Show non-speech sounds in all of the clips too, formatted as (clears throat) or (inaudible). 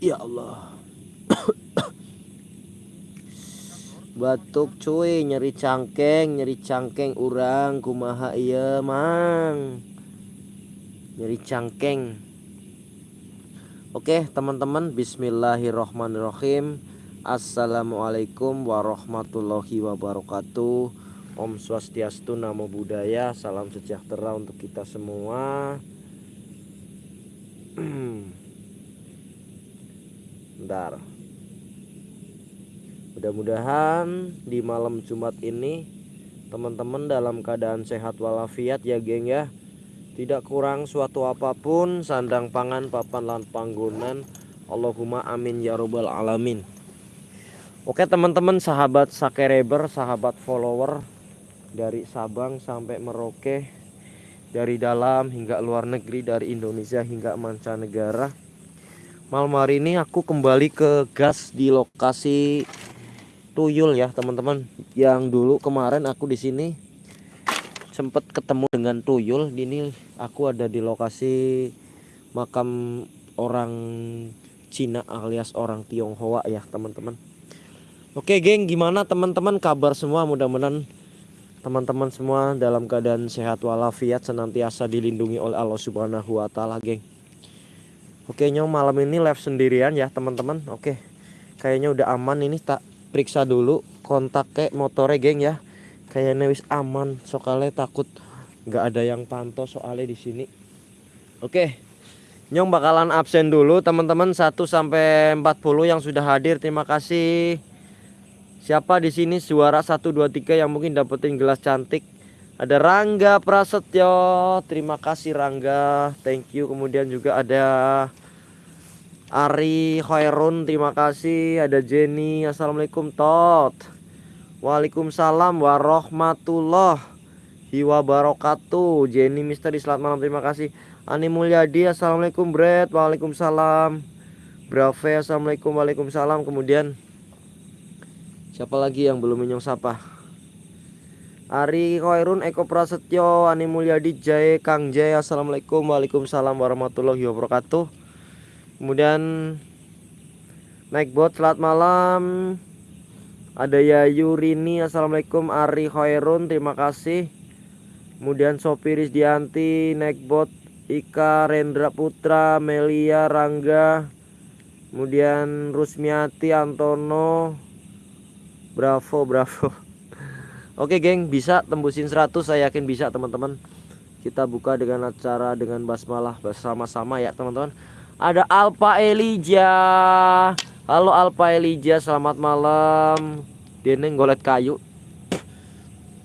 Ya Allah. (coughs) Batuk cuy, nyeri cangkeng, nyeri cangkeng urang kumaha iya mang. Nyeri cangkeng. Oke, teman-teman, bismillahirrahmanirrahim. Assalamualaikum warahmatullahi wabarakatuh. Om Swastiastu, Namo Buddhaya, salam sejahtera untuk kita semua. Bentar. Mudah-mudahan di malam Jumat ini teman-teman dalam keadaan sehat walafiat ya geng ya. Tidak kurang suatu apa pun sandang pangan papan lan panggonan. Allahumma amin ya robbal alamin. Oke teman-teman sahabat sakereber, sahabat follower dari Sabang sampai Merauke, dari dalam hingga luar negeri, dari Indonesia hingga mancanegara. Malam hari ini aku kembali ke gas di lokasi tuyul ya teman-teman. Yang dulu kemarin aku di sini sempat ketemu dengan tuyul. Ini aku ada di lokasi makam orang Cina alias orang Tionghoa ya teman-teman. Oke geng gimana teman-teman? Kabar semua? Mudah-mudahan teman-teman semua dalam keadaan sehat walafiat senantiasa dilindungi oleh Allah Subhanahu wa taala geng Oke nyong malam ini live sendirian ya teman-teman. Oke kayaknya udah aman ini tak periksa dulu kontak kayak motornya geng ya. Kayaknya wis aman soalnya takut nggak ada yang pantau soalnya di sini. Oke nyong bakalan absen dulu teman-teman 1 sampai 40 yang sudah hadir. Terima kasih. Siapa di sini suara 1 2 3 yang mungkin dapetin gelas cantik ada Rangga Prasetyo. Terima kasih Rangga. Thank you. Kemudian juga ada Ari Khairun terima kasih. Ada Jenny Assalamualaikum Tot. Waalaikumsalam warahmatullahi wabarakatuh Jenny Misteri selamat malam. Terima kasih. Ani Mulyadi Assalamualaikum Bret Waalaikumsalam. Brave Assalamualaikum. Waalaikumsalam. Kemudian siapa lagi yang belum menyong sapa Ari Khairun Eko Prasetyo Ani Mulyadi Jai Kang Jai Assalamualaikum Waalaikumsalam warahmatullahi wabarakatuh. Kemudian naik bot selamat malam. Ada Yayu Rini Assalamualaikum Ari Khairun terima kasih. Kemudian Sopiris Dianti naik bot Ika Rendra Putra Melia Rangga. Kemudian Rusmiati Antono. Bravo Bravo Oke geng bisa tembusin 100 saya yakin bisa teman-teman kita buka dengan acara dengan basmalah bersama-sama ya teman-teman ada Alpa Elijah. Halo Alpa Elijah, selamat malam. Deneng golet kayu.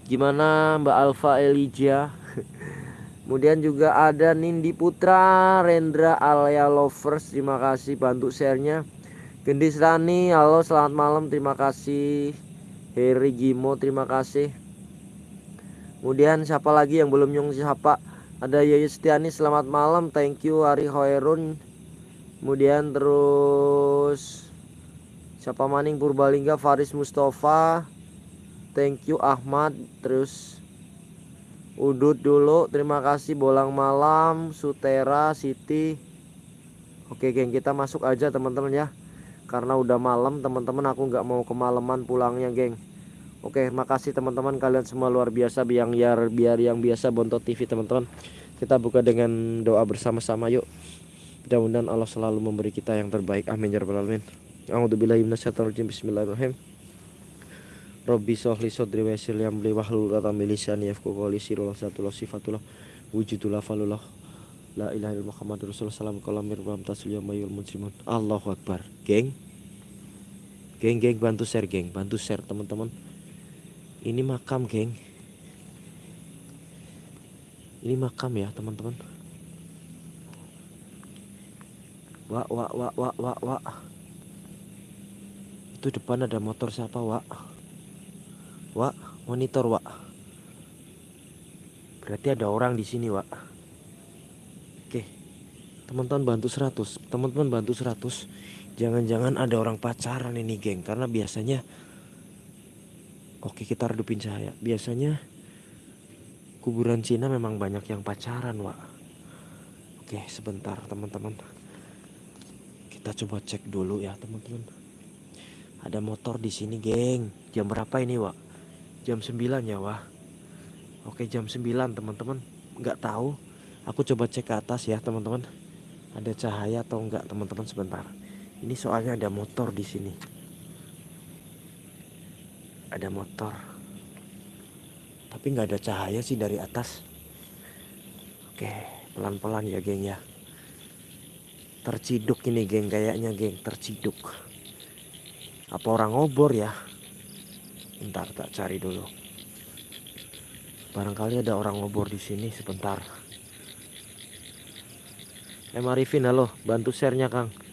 Gimana Mbak Alfa Elijah? (laughs) Kemudian juga ada Nindi Putra, Rendra Alia Lovers, terima kasih bantu sharenya. Gendis Rani, halo selamat malam, terima kasih. Heri Gimo, terima kasih. Kemudian siapa lagi yang belum nyung siapa? Ada Yayu Setiani, selamat malam, thank you Ari Hoerun. Kemudian terus siapa maning? Purbalingga Faris Mustafa. Thank you Ahmad. Terus Udut dulu. Terima kasih Bolang Malam Sutera Siti. Oke geng kita masuk aja teman-teman ya karena udah malam teman-teman aku nggak mau kemalaman pulangnya geng. Oke makasih teman-teman kalian semua luar biasa biar biar biar yang biasa Bontot TV teman-teman. Kita buka dengan doa bersama-sama yuk. Mudah-mudahan Allah selalu memberi kita yang terbaik. Amin ya rabbal alamin. A'udzubillahi Bismillahirrahmanirrahim. Rabbi sholli sadri wa yassir li amri wahlul 'uqdatam min lisani yafqahu qawli. Sirullah satullah sifatullah wujudullah falullah la ilaha illallah muhammadur rasulullah. Salam kalamir wa tasul yamayul muslimun. Allahu akbar. Geng geng geng bantu share geng bantu share teman-teman ini makam geng ini makam ya teman-teman Wak, wak, wak, wak, wak, wak. Itu depan ada motor siapa, wak? Wak, monitor, wak. Berarti ada orang di sini, wak. Oke. Teman-teman bantu 100. Teman-teman bantu 100. Jangan-jangan ada orang pacaran ini, geng. Karena biasanya Oke, kita redupin cahaya. Biasanya kuburan Cina memang banyak yang pacaran, wak. Oke, sebentar, teman-teman. Kita coba cek dulu ya teman-teman. Ada motor di sini geng. Jam berapa ini Wak? Jam 9 ya Wak? Oke jam 9 teman-teman. Nggak tahu. Aku coba cek ke atas ya teman-teman. Ada cahaya atau enggak teman-teman sebentar ini soalnya ada motor di sini. Ada motor. Tapi nggak ada cahaya sih dari atas. Oke pelan-pelan ya geng ya. Terciduk ini geng kayaknya geng. Terciduk. Apa orang ngobor ya? Bentar tak cari dulu. Barangkali ada orang ngobor di sini sebentar. Eh Marifin halo. Bantu sharenya Kang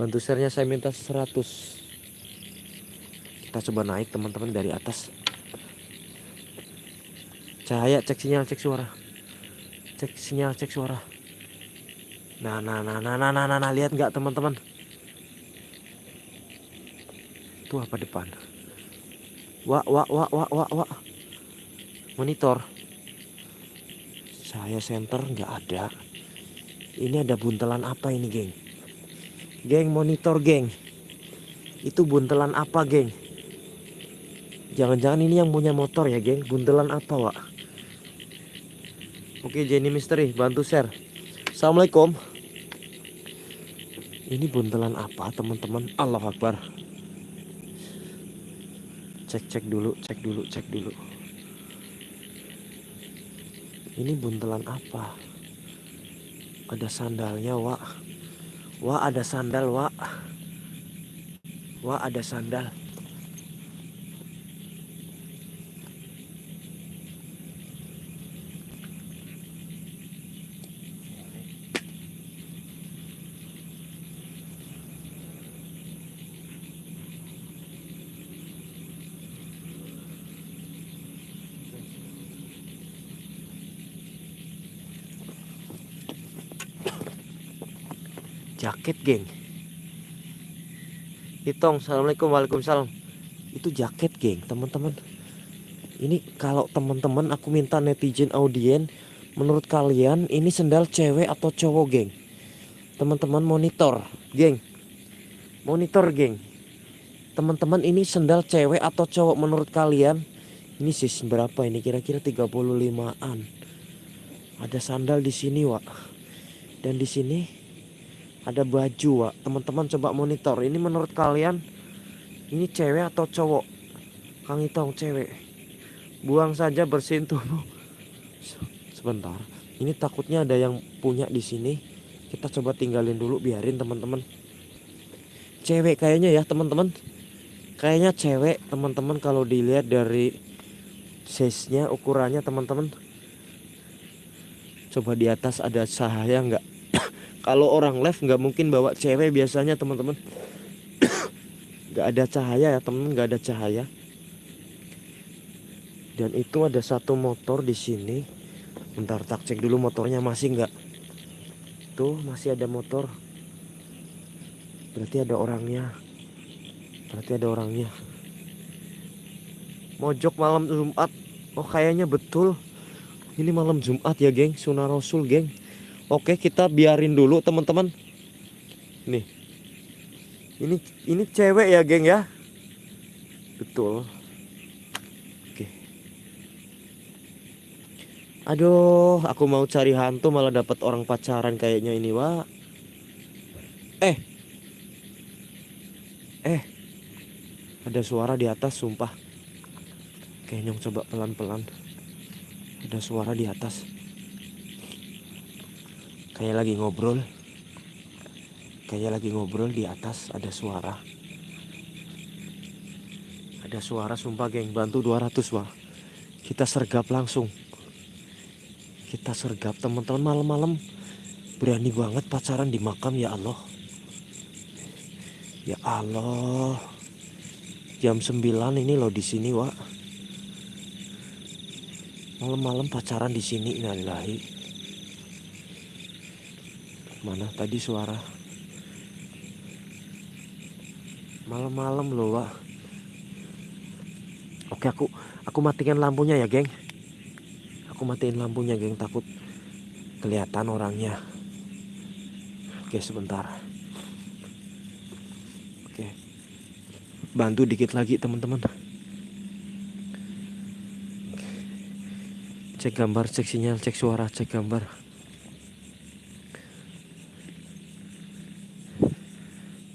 bantu sharenya saya minta 100 kita coba naik teman-teman dari atas cahaya cek sinyal cek suara cek sinyal cek suara Nah, nah, nah, nah, nah, nah, nah, nah lihat nggak teman-teman? Itu apa depan? Wah, wah, wah, wah, wah, wah. Monitor. Saya center nggak ada. Ini ada buntelan apa ini, geng? Geng, monitor, geng. Itu buntelan apa, geng? Jangan-jangan ini yang punya motor ya, geng? Buntelan apa, Wak? Oke, Jenny Misteri, bantu share. Assalamualaikum. Ini buntelan apa teman-teman? Allah Akbar. Cek cek dulu, cek dulu, cek dulu. Ini buntelan apa? Ada sandalnya, Wak. Wah, ada sandal, Wak. Wah, ada sandal. Jaket geng. Itong Assalamualaikum Waalaikumsalam. Itu jaket geng teman-teman. Ini kalau teman-teman aku minta netizen audien menurut kalian ini sendal cewek atau cowok geng? Teman-teman monitor geng. Monitor geng. Teman-teman ini sendal cewek atau cowok menurut kalian? Ini sih berapa ini? Kira-kira 35an ada sandal di sini Wak. Dan di sini ada baju Wak. Teman-teman coba monitor. Ini menurut kalian ini cewek atau cowok? Kang Itong cewek. Buang saja bersihin tubuh. Sebentar. Ini takutnya ada yang punya di sini. Kita coba tinggalin dulu biarin teman-teman. Cewek kayaknya ya teman-teman. Kayaknya cewek teman-teman kalau dilihat dari size nya ukurannya teman-teman. Coba di atas ada cahaya nggak kalau orang live nggak mungkin bawa cewek biasanya teman-teman. (coughs) Nggak ada cahaya ya teman nggak ada cahaya. Dan itu ada satu motor di sini. Bentar tak cek dulu motornya masih nggak. Tuh masih ada motor. Berarti ada orangnya. Berarti ada orangnya. Mojok malam Jumat. Oh kayaknya betul. Ini malam Jumat ya geng. Sunnah Rasul geng Oke, kita biarin dulu teman-teman. Nih. Ini ini cewek ya, geng ya. Betul. Oke. Aduh, aku mau cari hantu malah dapat orang pacaran kayaknya ini, Wak. Eh. Eh. Ada suara di atas, sumpah. Kayaknya coba pelan-pelan. Ada suara di atas kayak lagi ngobrol. Kayak lagi ngobrol di atas ada suara. Ada suara sumpah geng. Bantu 200 wah kita sergap langsung. Kita sergap. Teman-teman malam-malam berani banget pacaran di makam ya Allah. Ya Allah. Jam 9 ini loh di sini wah malam-malam pacaran di sini innalillahi Mana tadi suara? Malam-malam loh, Wak. Oke, aku aku matikan lampunya ya, geng. Aku matiin lampunya, geng, takut kelihatan orangnya. Oke, sebentar. bantu dikit lagi teman-teman cek gambar cek sinyal cek suara cek gambar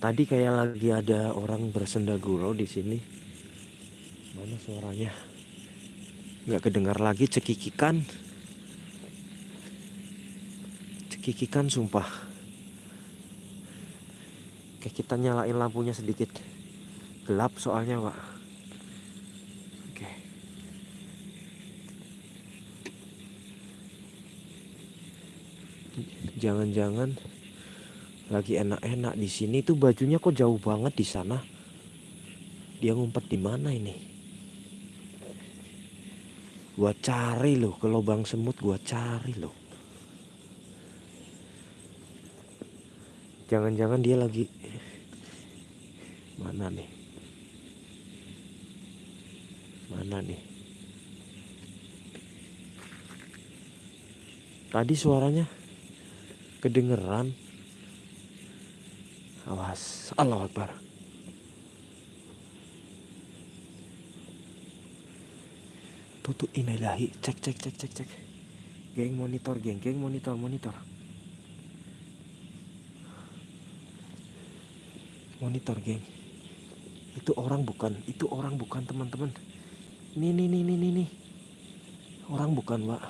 tadi kayak lagi ada orang bersenda gurau di sini. Mana suaranya? Nggak kedengar lagi cekikikan. Cekikikan sumpah. Oke kita nyalain lampunya sedikit. Gelap soalnya pak. Oke. Jangan-jangan lagi enak-enak di sini tuh bajunya kok jauh banget di sana. Dia ngumpet di mana ini? Gua cari loh ke lubang semut gua cari loh. Jangan-jangan dia lagi mana nih? Mana nih? Tadi suaranya kedengeran Awas, Allah Akbar. Tutup inilahi, cek cek cek cek cek. Geng monitor, geng, geng monitor, monitor. Monitor, geng. Itu orang bukan, itu orang bukan teman-teman. Ini, ini, ini, ini, ini. Orang bukan, Pak.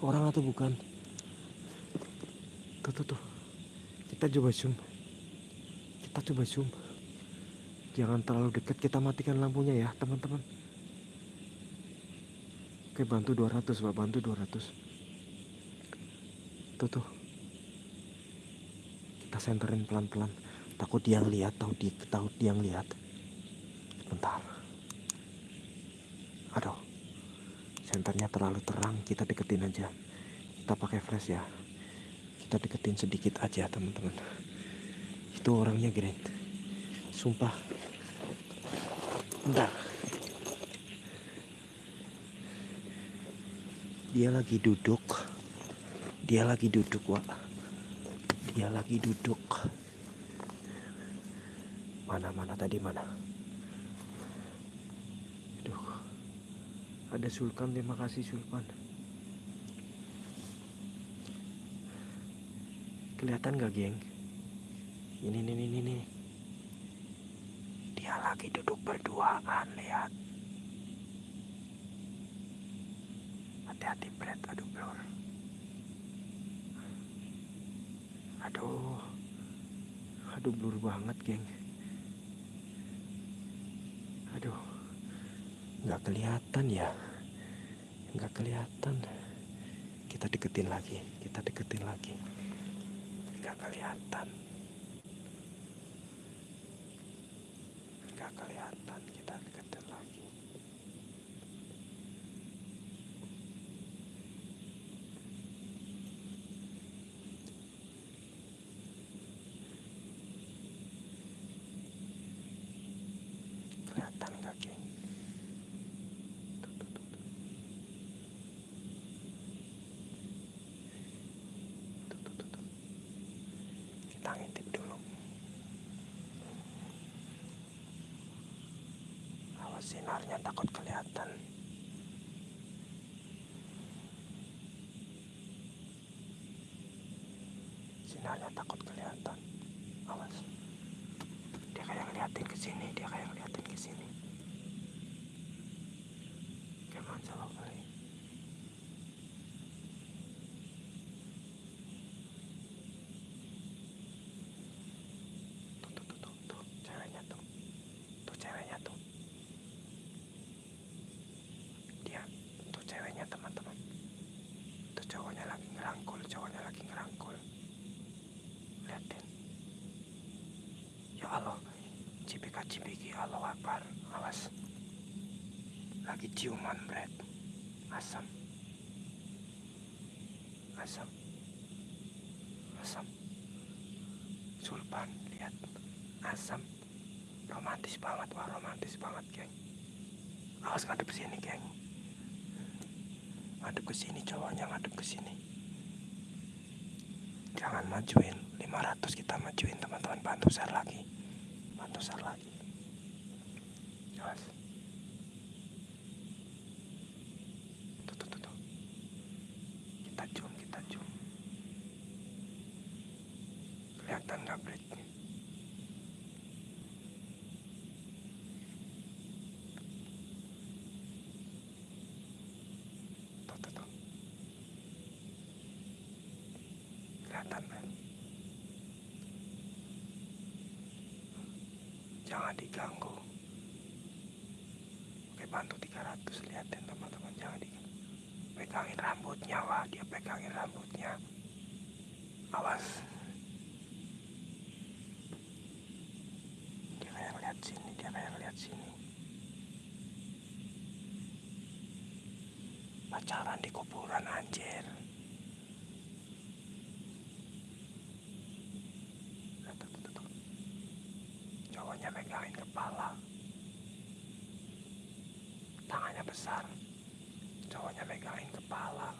Orang atau bukan? Tuh, tuh. Kita coba zoom kita coba zoom jangan terlalu dekat kita matikan lampunya ya teman-teman. Oke bantu 200 pak. Bantu 200 tuh tuh. Kita senterin pelan-pelan. Takut dia lihat tahu di tahu dia lihat bentar. Aduh. Senternya terlalu terang kita deketin aja. Kita pakai flash ya. Kita deketin sedikit aja teman-teman itu orangnya Grand sumpah. Bentar. Dia lagi duduk. Dia lagi duduk Wak. Dia lagi duduk. Mana mana tadi mana? Aduh. Ada Sulkan terima kasih Sulkan kelihatan gak geng ini nih ini nih dia lagi duduk berduaan lihat. Hati-hati Brad. Aduh blur aduh. Aduh blur banget geng. Aduh. Nggak kelihatan ya? Nggak kelihatan. Kita deketin lagi kita deketin lagi. Nggak kelihatan nggak kelihatan kita deketin lagi kelihatan nggak geng tuh, tuh, tuh, tuh. Tuh, tuh, tuh, tuh. kita ngintip dulu awas sinarnya takut kelihatan. Sinarnya takut kelihatan. Awas. Dia kayak ngeliatin ke sini dia kayak ngeliatin ke sini Ke mana coba kali tuh tuh tuh tuh tuh ceweknya tuh tuh ceweknya tuh dia tuh ceweknya teman-teman tuh cowoknya lagi ngerangkul cowoknya lagi ngerangkul liatin ya Allah cipika cipiki Allah Akbar. Awas. Lagi ciuman Brad. Asam. Asam. Asam. Sulpan lihat. Asam. Romantis banget wah romantis banget geng. Awas ngadep sini geng. Ngadep ke sini cowoknya ngadep ke sini. Jangan majuin. 500 kita majuin teman-teman. Bantu share lagi. Bantu share lagi awas tuh tuh tuh, tuh. kita zoom kita zoom kelihatan kan jangan diganggu. Oke bantu 300 liatin teman-teman jangan di pegangin rambutnya wah dia pegangin rambutnya. Awas dia kayak lihat sini dia kayak lihat sini. Pacaran di kuburan anjir. Cowoknya megangin kepala. Tangannya besar. Cowoknya megangin kepala.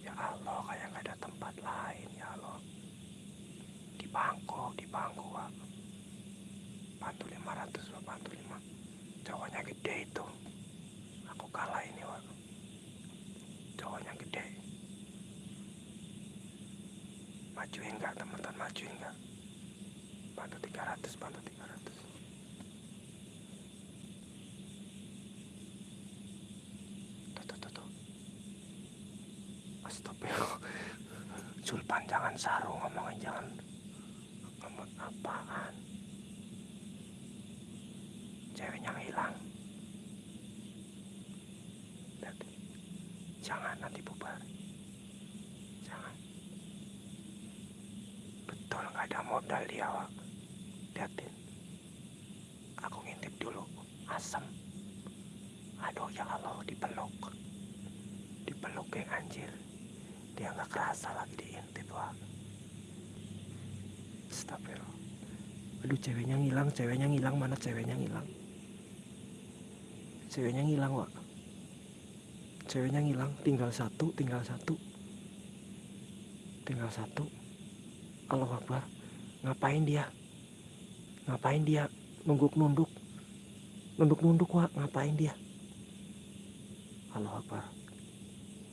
Ya Allah kayak nggak ada tempat Allah di bangku di bangku Wak. bantu 500 Wak, bantu 5 cowoknya gede itu. Aku kalah ini Wak. cowoknya gede. Majuin enggak teman-teman? Majuin enggak bantu 300 bantu 300 tuh tuh tuh tuh astagfirullah sulpan jangan sarung ngomongnya jangan ngomong apaan ceweknya hilang. Jangan nanti bubar. Jangan. Betul nggak ada modal dia Wak. liatin aku ngintip dulu. Asem. Aduh ya Allah dipeluk. Dipeluk geng anjir. Dia nggak kerasa lagi diintip Wak. Astagfirullah. Aduh ceweknya ngilang ceweknya ngilang mana ceweknya ngilang ceweknya ngilang Wak. ceweknya ngilang tinggal satu tinggal satu. Tinggal satu. Allah Akbar. Ngapain dia? Ngapain dia? Nunduk nunduk nunduk nunduk Wak. ngapain dia? Allah Akbar.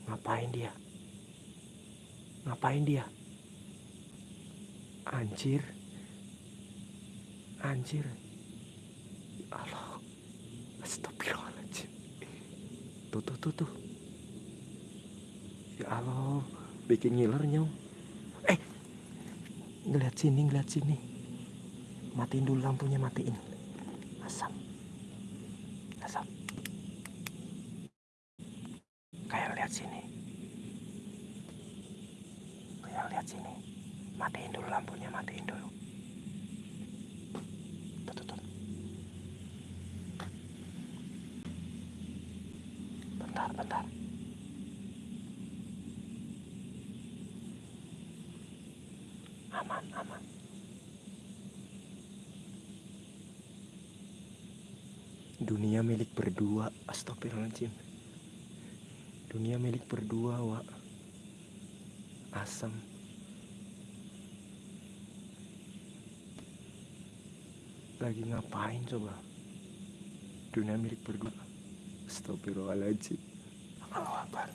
Ngapain dia? Ngapain dia? Anjir. Anjir. Allah astagfirullahaladzim tuh tuh tuh tuh. Ya Allah bikin ngiler nyong. Eh ngeliat sini ngeliat sini. Matiin dulu lampunya matiin. Asap. Asap. Kayak lihat sini. Kayak lihat sini. Matiin dulu lampunya matiin dulu tuh, tuh, tuh. bentar bentar aman aman. Dunia milik berdua astagfirullahaladzim. Dunia milik berdua wa asem. Lagi ngapain coba? Dunia milik berdua. Astagfirullahaladzim. Allah Akbar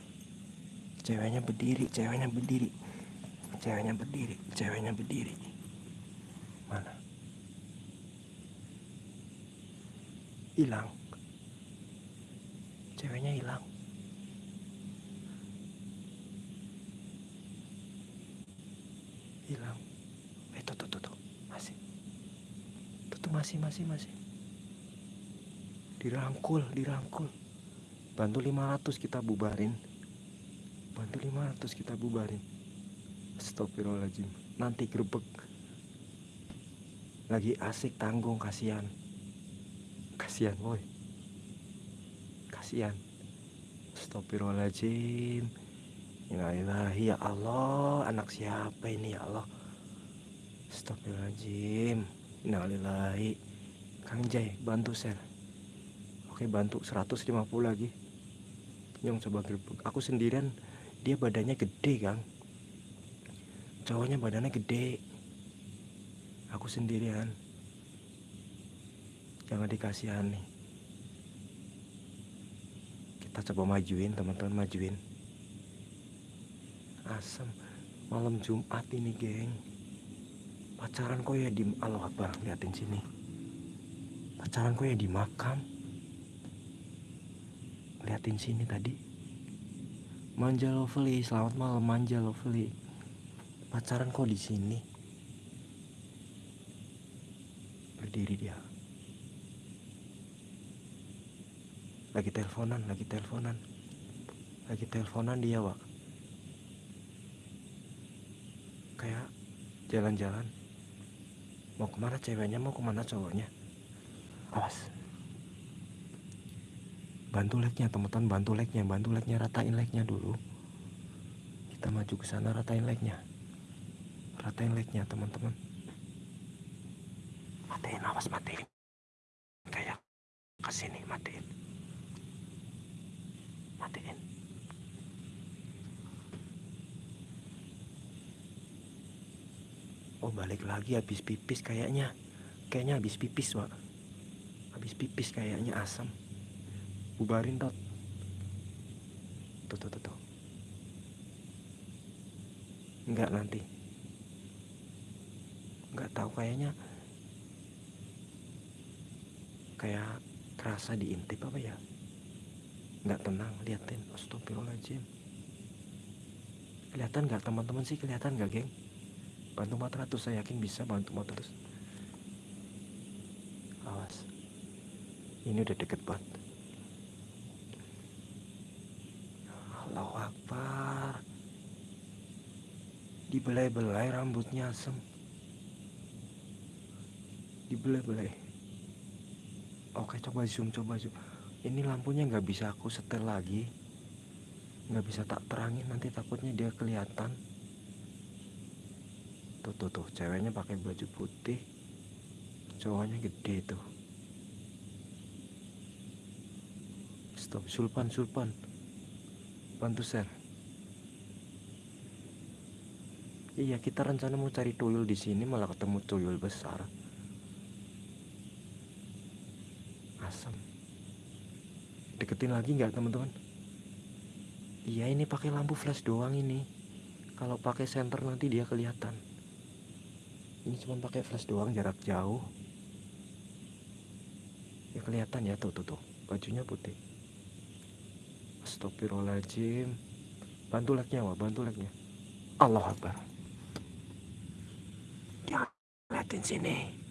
ceweknya berdiri ceweknya berdiri ceweknya berdiri ceweknya berdiri. Mana? Hilang. Ceweknya hilang. Hilang. Eh tuh tuh masih. Tuh, tuh masih masih masih. Dirangkul dirangkul. Bantu 500 kita bubarin. Bantu 500 kita bubarin Astagfirullahaladzim. Nanti gerbek. Lagi asik tanggung kasihan. Kasihan woi. Kasihan. Astagfirullahaladzim. Innalillahi ya Allah anak siapa ini ya Allah? Astagfirullahaladzim. Innalillahi Kang Jai bantu share Oke bantu. 150 lagi. Nyong coba gerbek. Aku sendirian Dia badannya gede Kang Cowoknya badannya gede Aku sendirian. Jangan dikasihani. Kita coba majuin, teman-teman majuin. Asem. Malam Jumat ini, geng. Pacaran kok ya di Allah Akbar, liatin sini. Pacaran kok ya di makam. Liatin sini tadi. Manja Lovely, selamat malam Manja Lovely. Pacaran kok di sini? Berdiri dia. Lagi teleponan, lagi teleponan. Lagi teleponan dia, Wak. Kayak jalan-jalan. Mau ke mana ceweknya, mau ke mana cowoknya. Awas. Bantu like-nya, teman-teman. Bantu like-nya, bantu like-nya, ratain like-nya dulu. Kita maju ke sana, ratain like-nya. Ratain like-nya, teman-teman. Matiin, awas matiin. Kayak ke sini, matiin. Matiin. Oh balik lagi habis pipis kayaknya Kayaknya habis pipis Wak Habis pipis kayaknya asam Bubarin tot Tuh tuh tuh, tuh. Enggak nanti Enggak tahu kayaknya Kayak kerasa diintip apa ya? Enggak tenang liatin Astagfirullahaladzim. Kelihatan nggak teman-teman sih kelihatan nggak geng? Bantu 400 saya yakin bisa bantu 400 awas. Ini udah deket banget. Allahu Akbar. Dibelai-belai rambutnya asem dibelai-belai. Oke coba zoom coba zoom. Ini lampunya nggak bisa aku setel lagi. Nggak bisa tak terangin nanti takutnya dia kelihatan. Tuh tuh tuh ceweknya pakai baju putih. Cowoknya gede tuh. Stop sulpan sulpan. Bantu share. Iya kita rencana mau cari tuyul di sini malah ketemu tuyul besar asam deketin lagi nggak teman-teman? Iya ini pakai lampu flash doang ini. Kalau pakai senter nanti dia kelihatan. Ini cuma pakai flash doang jarak jauh. Ya kelihatan ya tuh tuh tuh. Bajunya putih. Astagfirullahaladzim. Bantu like-nya wah bantu like-nya Allah Akbar. Dia liatin sini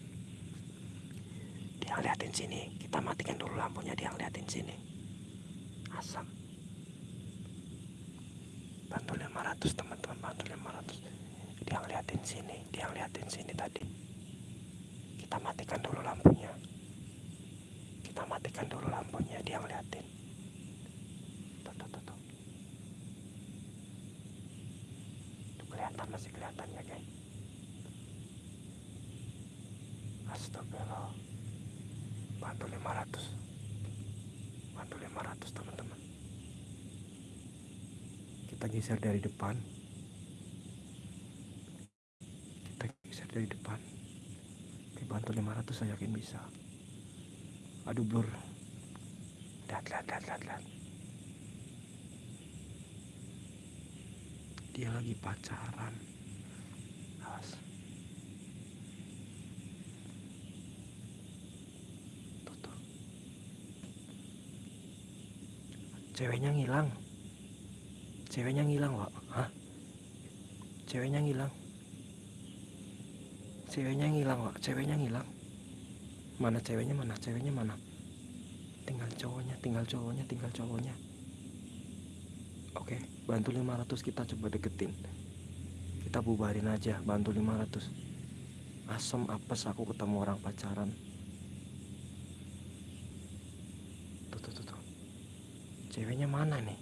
liatin sini. Kita matikan dulu lampunya dia liatin sini. Asam. Bantu 500 teman-teman bantu 500 dia ngeliatin sini dia ngeliatin sini tadi. Kita matikan dulu lampunya. Kita matikan dulu lampunya dia ngeliatin. Tuh tuh tuh tuh. Tuh kelihatan masih kelihatan ya guys? Astagfirullah bantu 500 bantu 500 teman-teman. Kita geser dari depan. Dari depan. Dibantu 500 saya yakin bisa. Aduh blur. Lihat lihat lihat lihat, lihat. dia lagi pacaran. Awas ceweknya ngilang. Ceweknya ngilang Wak. Hah? Ceweknya ngilang. Ceweknya ngilang Wak. ceweknya ngilang. Mana ceweknya mana? Ceweknya mana? Tinggal cowoknya tinggal cowoknya tinggal cowoknya. Oke bantu 500 kita coba deketin. Kita bubarin aja bantu 500 asem apes aku ketemu orang pacaran. Tuh tuh tuh. Ceweknya mana nih?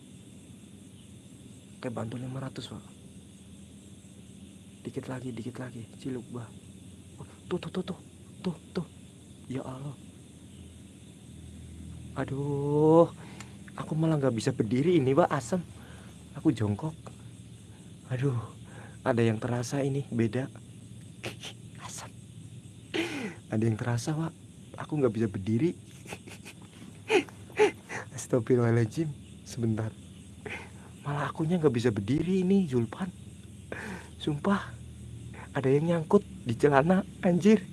Oke bantu 500 Pak. Dikit lagi dikit lagi. Ciluk bah tuh tuh tuh tuh. Tuh tuh. Ya Allah. Aduh aku malah nggak bisa berdiri ini pak asam aku jongkok. Aduh ada yang terasa ini beda. (laughs) Asam ada yang terasa pak. Aku nggak bisa berdiri Astagfirullahaladzim. Sebentar. Malah akunya nggak bisa berdiri ini Zulpan. Sumpah ada yang nyangkut di celana anjir.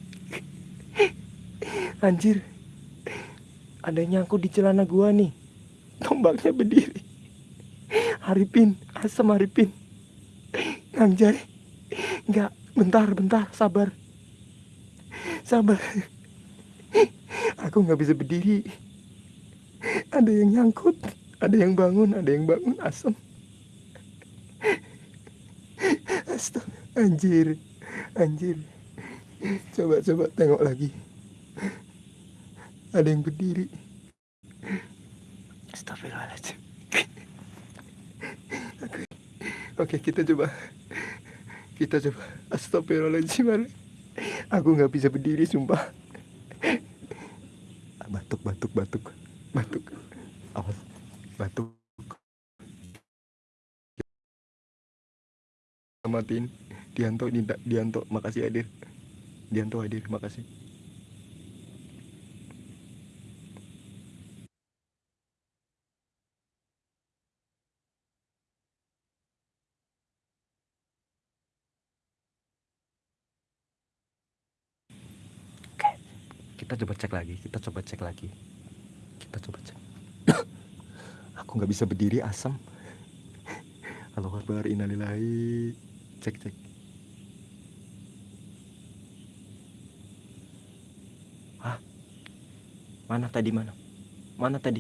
(laughs) Anjir. Ada yang nyangkut di celana gua nih. Tombaknya berdiri. Haripin asam Haripin. Anjay nggak bentar bentar sabar. Sabar. Aku nggak bisa berdiri ada yang nyangkut ada yang bangun ada yang bangun asam Astaga, anjir anjir. Coba coba tengok lagi. Ada yang berdiri. Astagfirullahaladzim. Oke, Oke kita coba. Kita coba. Astagfirullahaladzim. Aku nggak bisa berdiri sumpah. Batuk batuk batuk Batuk. Awas Batuk. Matiin. Dianto Dianto makasih hadir Dianto hadir makasih. Kita coba cek lagi kita coba cek lagi kita coba cek aku nggak bisa berdiri asam halo kabar inalilahi cek cek Hah? Mana tadi mana? Mana tadi?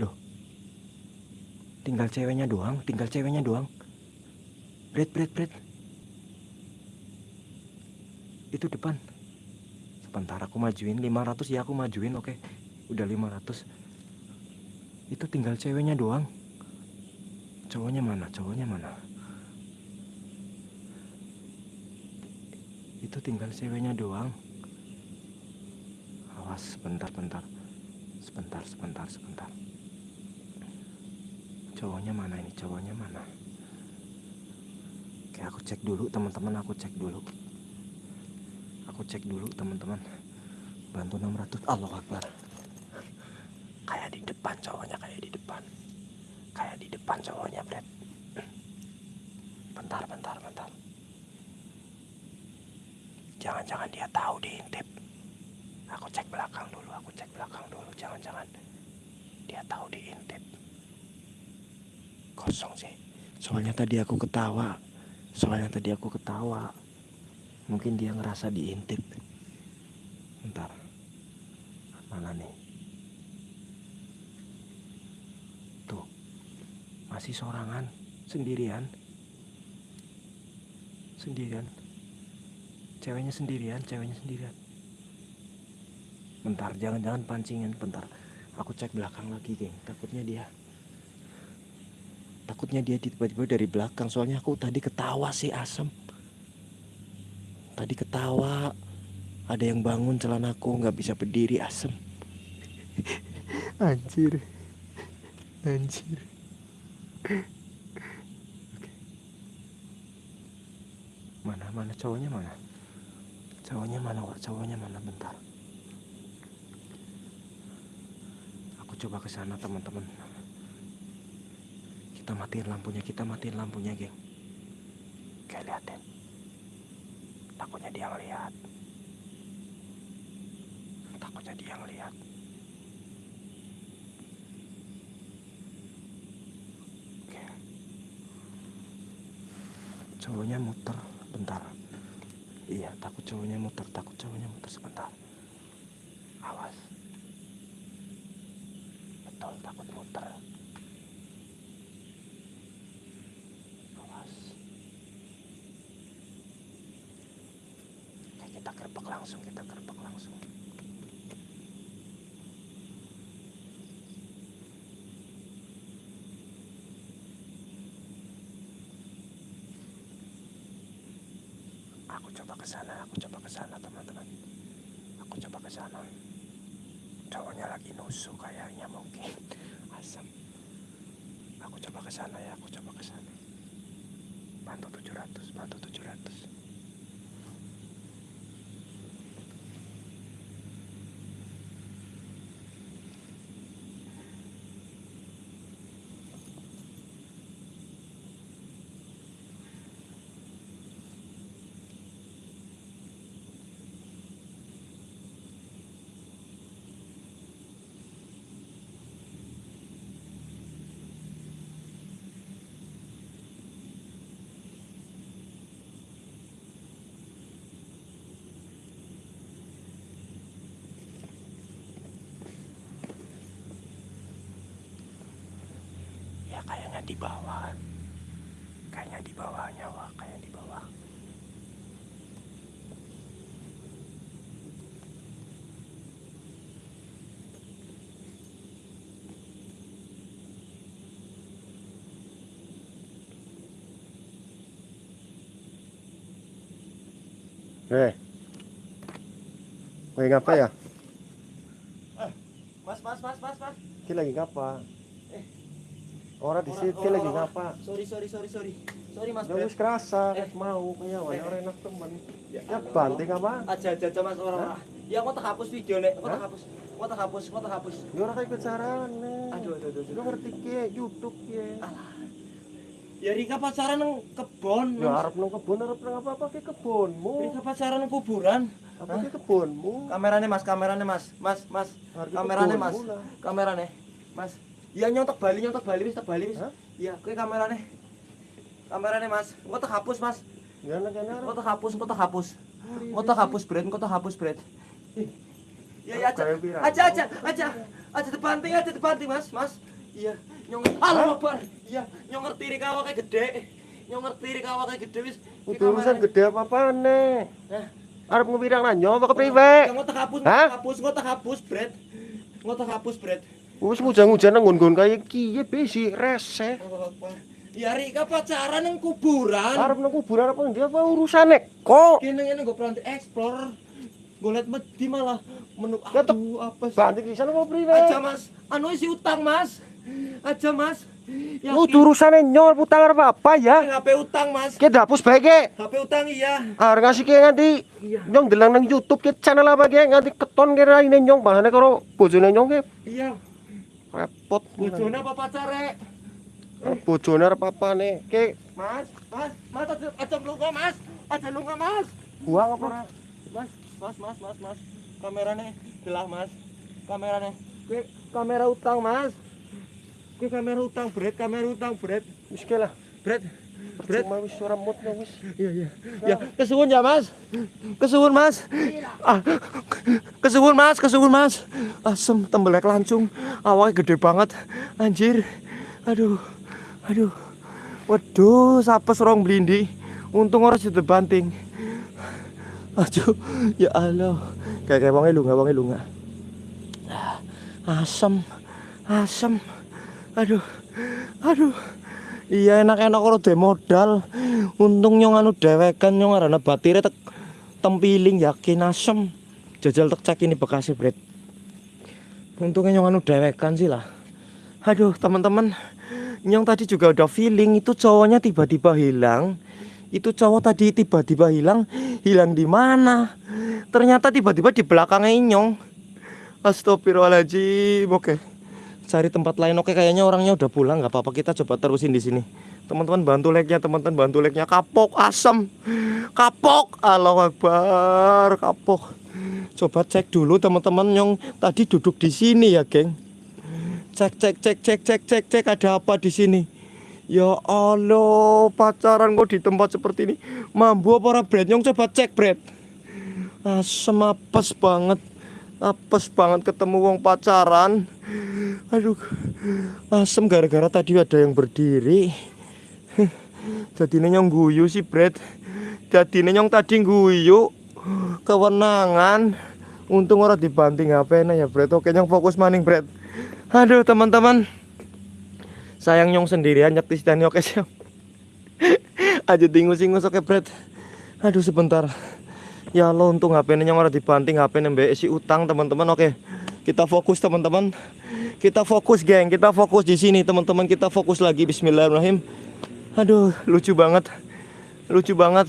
Loh. Tinggal ceweknya doang, tinggal ceweknya doang. Bret, bret, bret. Itu depan sebentar aku majuin 500 ya aku majuin oke udah 500 itu tinggal ceweknya doang. Cowoknya mana? Cowoknya mana? Itu tinggal ceweknya doang. Awas sebentar bentar sebentar sebentar sebentar. Cowoknya mana ini? Cowoknya mana? Oke aku cek dulu teman-teman aku cek dulu. Aku cek dulu teman-teman. Bantu 600 Allah Akbar kayak di depan cowoknya kayak di depan. Kayak di depan cowoknya Brad bentar bentar bentar. Jangan-jangan dia tahu diintip aku cek belakang dulu aku cek belakang dulu. Jangan-jangan dia tahu diintip kosong sih. Soalnya tadi aku ketawa. Soalnya tadi aku ketawa. Mungkin dia ngerasa diintip bentar mana nih tuh masih sorangan. Sendirian. Sendirian. Ceweknya sendirian ceweknya sendirian. Bentar jangan-jangan pancingan bentar. Aku cek belakang lagi geng. Takutnya dia takutnya dia tiba-tiba dari belakang. Soalnya aku tadi ketawa sih asem. Tadi ketawa, ada yang bangun celanaku nggak bisa berdiri asem. (laughs) Anjir, anjir. Mana cowoknya mana? Cowoknya mana wak? Cowoknya mana bentar. Aku coba ke sana teman-teman. Kita matiin lampunya, kita matiin lampunya, geng. Kayak lihat deh takutnya dia ngeliat takutnya dia ngeliat oke cowoknya muter bentar iya takut cowoknya muter takut cowoknya muter sebentar. Awas. Betul takut muter. Langsung kita gerbek langsung coba ke sana aku coba ke sana teman-teman. Aku coba ke sana. Cowoknya lagi nusuk kayaknya mungkin. (laughs) Asam aku coba ke sana ya aku coba ke sana. Bantu 700 bantu 700 kayaknya di bawah kayaknya di bawahnya wah kayak di bawah Eh. Lagi ngapa ya? Mas, mas, mas, mas, mas. Ki lagi ngapa? Orang di situ lagi ngapa? Sorry, sorry, sorry, sorry. Sorry, Mas. Ya Beb. wis kerasa, Eh. eh. mau kayak Eh. orang enak temen. Ya, Ya banting apa? Aja, aja, aja, Mas. Orang. Ya, aku tak hapus video, Nek. Aku tak hapus. Aku tak hapus, aku tak hapus. Ya orang kayak pacaran. Aduh, aduh, aduh, Lu ngerti ki YouTube ki. Ya, Rika pacaran nang kebon. Ya Mas. arep nang kebun arep nang apa apa ki kebunmu. Rika pacaran nang kuburan. Apa ki kebunmu? Kameranya, Mas. Kameranya, Mas. Mas, Mas. Kameranya, Mas. Kameranya. Mas. Iya, nyontek Bali, nyontek Bali, wis tak Bali, wis. Iya, kuwi kameranya. Kameranya, Mas. Engko tak hapus, Mas. Ya nang kene Engko tak hapus, engko tak hapus. Engko tak hapus, Bret. Engko tak hapus, Bret. Iya, iya, aja. Aja, aja, aja. Aja depanting, aja depanting, Mas. Mas. Iya, nyong Halo, Akbar. Iya, nyong ngerti ri kawake gede. Nyong ngerti ri kawake gede wis. Urusan gede apa apa nih? Hah? Arep ngepirang nanyo apa kepriwe? Engko tak hapus, hapus, engko tak hapus, Bret. Engko tak hapus, Bret. Wis nang nggon-nggon kaya kiye besi reseh. Allahu Akbar. Ya Rika pacaran nang kuburan. Arep nang kuburan apa dia apa urusane kok? Kene ngene nggo plantik explore. Golet medi malah menu Ya, aduh apa sih? Banting di sana apa priwe? Aja Mas, anu isi utang Mas. Aja Mas. Ya Lu urusane nyol putang arep apa ya? HP utang Mas. Ki dapus bae ki. HP utang iya. Arep ngasih ki nganti Iya. nyong delang nang YouTube ki channel apa ki nganti keton ki raine nyong bahane karo bojone nyong ki Iya. Repot. Bojone apa pacare? Bojone arep apane? Ki Mas, Mas, Mas aja lunga Mas. Aja lunga Mas. buang apa? Mas, Mas, Mas, Mas, Mas. Kamerane gelah Mas. Kamerane. Kuwi kamera utang Mas. Kuwi kamera utang, Bret, kamera utang, Bret. Wis ki lah. Bret. Cuma wis nyong wis. Iya iya. Ya, kesuwun ya, Mas. Kesuwun, Mas. Ah, kesuwun, Mas, kesuwun, Mas. Asem tembelek lancung. Awalnya gede banget. Anjir. Aduh. Aduh. Waduh, sapes rong blindi. Untung ora situ banting. Aduh, ya Allah. Kayak kayak wonge lunga, wonge lunga. Ah, Asem. Asem. Aduh. Aduh. Iya enak-enak kalau de modal. Untung nyong anu dewekan nyong arana batire tek tempiling yakin asem. Jajal tek cek ini bekasnya Bret. Untungnya nyong anu dewekan sih lah. Aduh teman-teman, nyong tadi juga udah feeling itu cowoknya tiba-tiba hilang. Itu cowok tadi tiba-tiba hilang, hilang di mana? Ternyata tiba-tiba di belakangnya nyong. Astagfirullahaladzim. Oke cari tempat lain. Oke kayaknya orangnya udah pulang nggak apa-apa. Kita coba terusin di sini. Teman-teman bantu like-nya teman-teman bantu like-nya. Kapok asam kapok. Allah Akbar kapok. Coba cek dulu teman-teman yang tadi duduk di sini ya geng. Cek cek cek cek cek cek cek ada apa di sini? Ya Allah pacaran kok di tempat seperti ini? Mambu apa ora Brad Nyong coba cek Brad asem apes banget apes banget ketemu wong pacaran. Aduh asem gara-gara tadi ada yang berdiri. Jadi nyong guyu sih Brad jadi nyong tadi guyu. Kewenangan. Untung orang dibanting HP nah ya Brad oke nyong fokus maning Brad aduh teman-teman. Sayang nyong sendirian nyektis dan oke siap. (laughs) Aja tingus-tingus oke Brad aduh sebentar Ya Allah untung HP ini yang orang dibanting HP ini si utang teman-teman. Oke kita fokus teman-teman. Kita fokus geng. Kita fokus di sini teman-teman. Kita fokus lagi. Bismillahirrahmanirrahim. Aduh lucu banget. Lucu banget.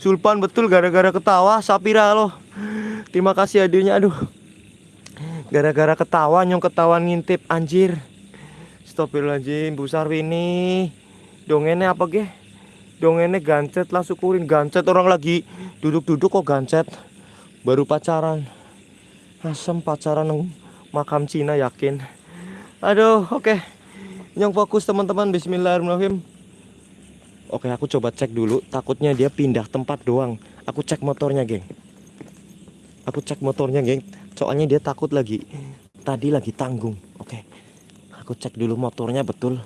Sulpan betul gara-gara ketawa Sapira loh. Terima kasih hadirnya aduh. Gara-gara ketawa nyong ketahuan ngintip anjir. Astagfirullahaladzim Bu Sarwini. Dongennya apa ge dongennya gancet lah syukurin gancet orang lagi duduk-duduk kok gancet. Baru pacaran. Asem pacaran makam Cina yakin? Aduh oke. Yang fokus teman-teman. Bismillahirrahmanirrahim. Oke aku coba cek dulu. Takutnya dia pindah tempat doang. Aku cek motornya geng. Aku cek motornya geng. Soalnya dia takut lagi. Tadi lagi tanggung. Oke. Aku cek dulu motornya betul.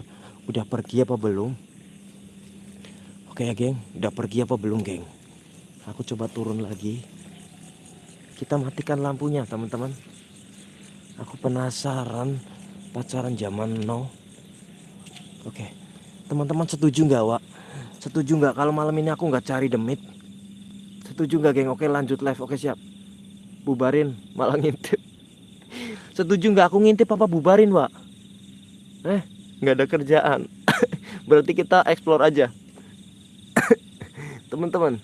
Udah pergi apa belum oke ya geng. Udah pergi apa belum geng? Aku coba turun lagi. Kita matikan lampunya teman-teman. Aku penasaran pacaran zaman now. Oke. Teman-teman setuju nggak Wak? Setuju nggak kalau malam ini aku nggak cari demit setuju nggak geng? Oke lanjut live. Oke siap. Bubarin malah ngintip. (laughs) Setuju nggak aku ngintip apa bubarin Wak? Eh nggak ada kerjaan. (laughs) Berarti kita explore aja teman-teman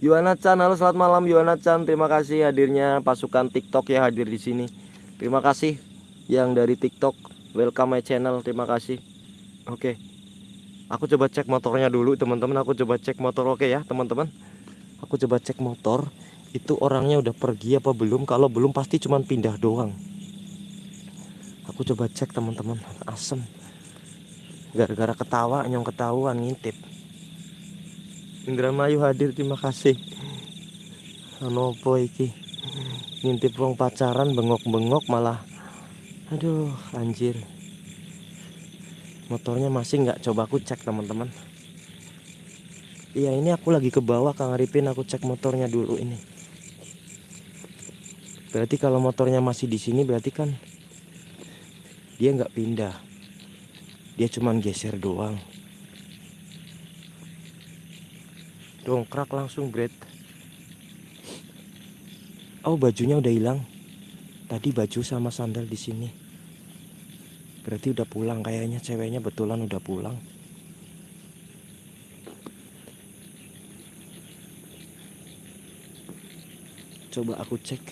Yuana Chan halo selamat malam Yuana Chan. Terima kasih hadirnya pasukan TikTok ya hadir di sini. Terima kasih yang dari TikTok. Welcome my channel terima kasih. Oke aku coba cek motornya dulu teman-teman. Aku coba cek motor oke ya teman-teman. Aku coba cek motor. Itu orangnya udah pergi apa belum? Kalau belum pasti cuman pindah doang. Aku coba cek teman-teman. Asem. Gara-gara ketawa nyong ketahuan ngintip Indramayu hadir terima kasih. Anopo iki? Ngintip wong pacaran bengok-bengok malah. Aduh anjir. Motornya masih nggak coba aku cek teman-teman. Iya ini aku lagi ke bawah Kang Arifin. Aku cek motornya dulu ini. Berarti kalau motornya masih di sini berarti kan dia nggak pindah. Dia cuman geser doang dongkrak langsung Brad. Oh bajunya udah hilang. Tadi baju sama sandal di sini. Berarti udah pulang kayaknya. Ceweknya betulan udah pulang. Coba aku cek.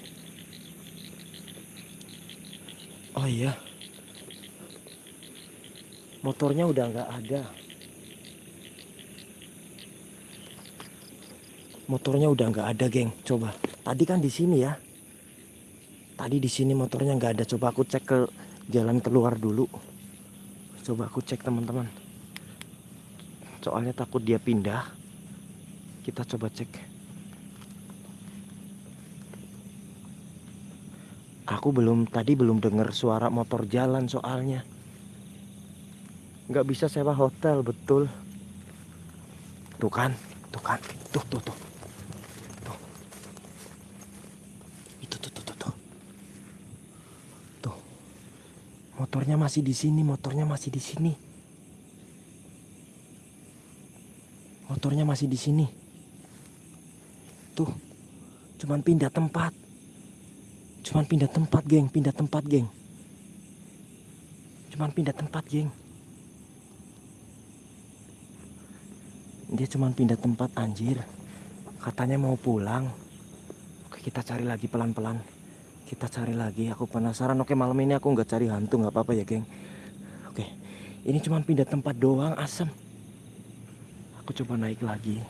Oh iya. Motornya udah nggak ada motornya udah nggak ada geng. Coba. Tadi kan di sini ya. Tadi di sini motornya nggak ada. Coba aku cek ke jalan keluar dulu. Coba aku cek teman-teman. Soalnya takut dia pindah. Kita coba cek. Aku belum tadi belum dengar suara motor jalan soalnya. Nggak bisa sewa hotel betul. Tuh kan tuh kan. Tuh tuh tuh itu tuh tuh tuh tuh tuh motornya masih di sini motornya masih di sini. Motornya masih di sini. Tuh cuman pindah tempat. Cuman pindah tempat geng pindah tempat geng. Cuman pindah tempat geng. Dia cuman pindah tempat anjir. Katanya mau pulang. Oke kita cari lagi pelan-pelan kita cari lagi. Aku penasaran. Oke malam ini aku nggak cari hantu. Nggak apa-apa ya geng. Oke ini cuman pindah tempat doang asem. Aku coba naik lagi.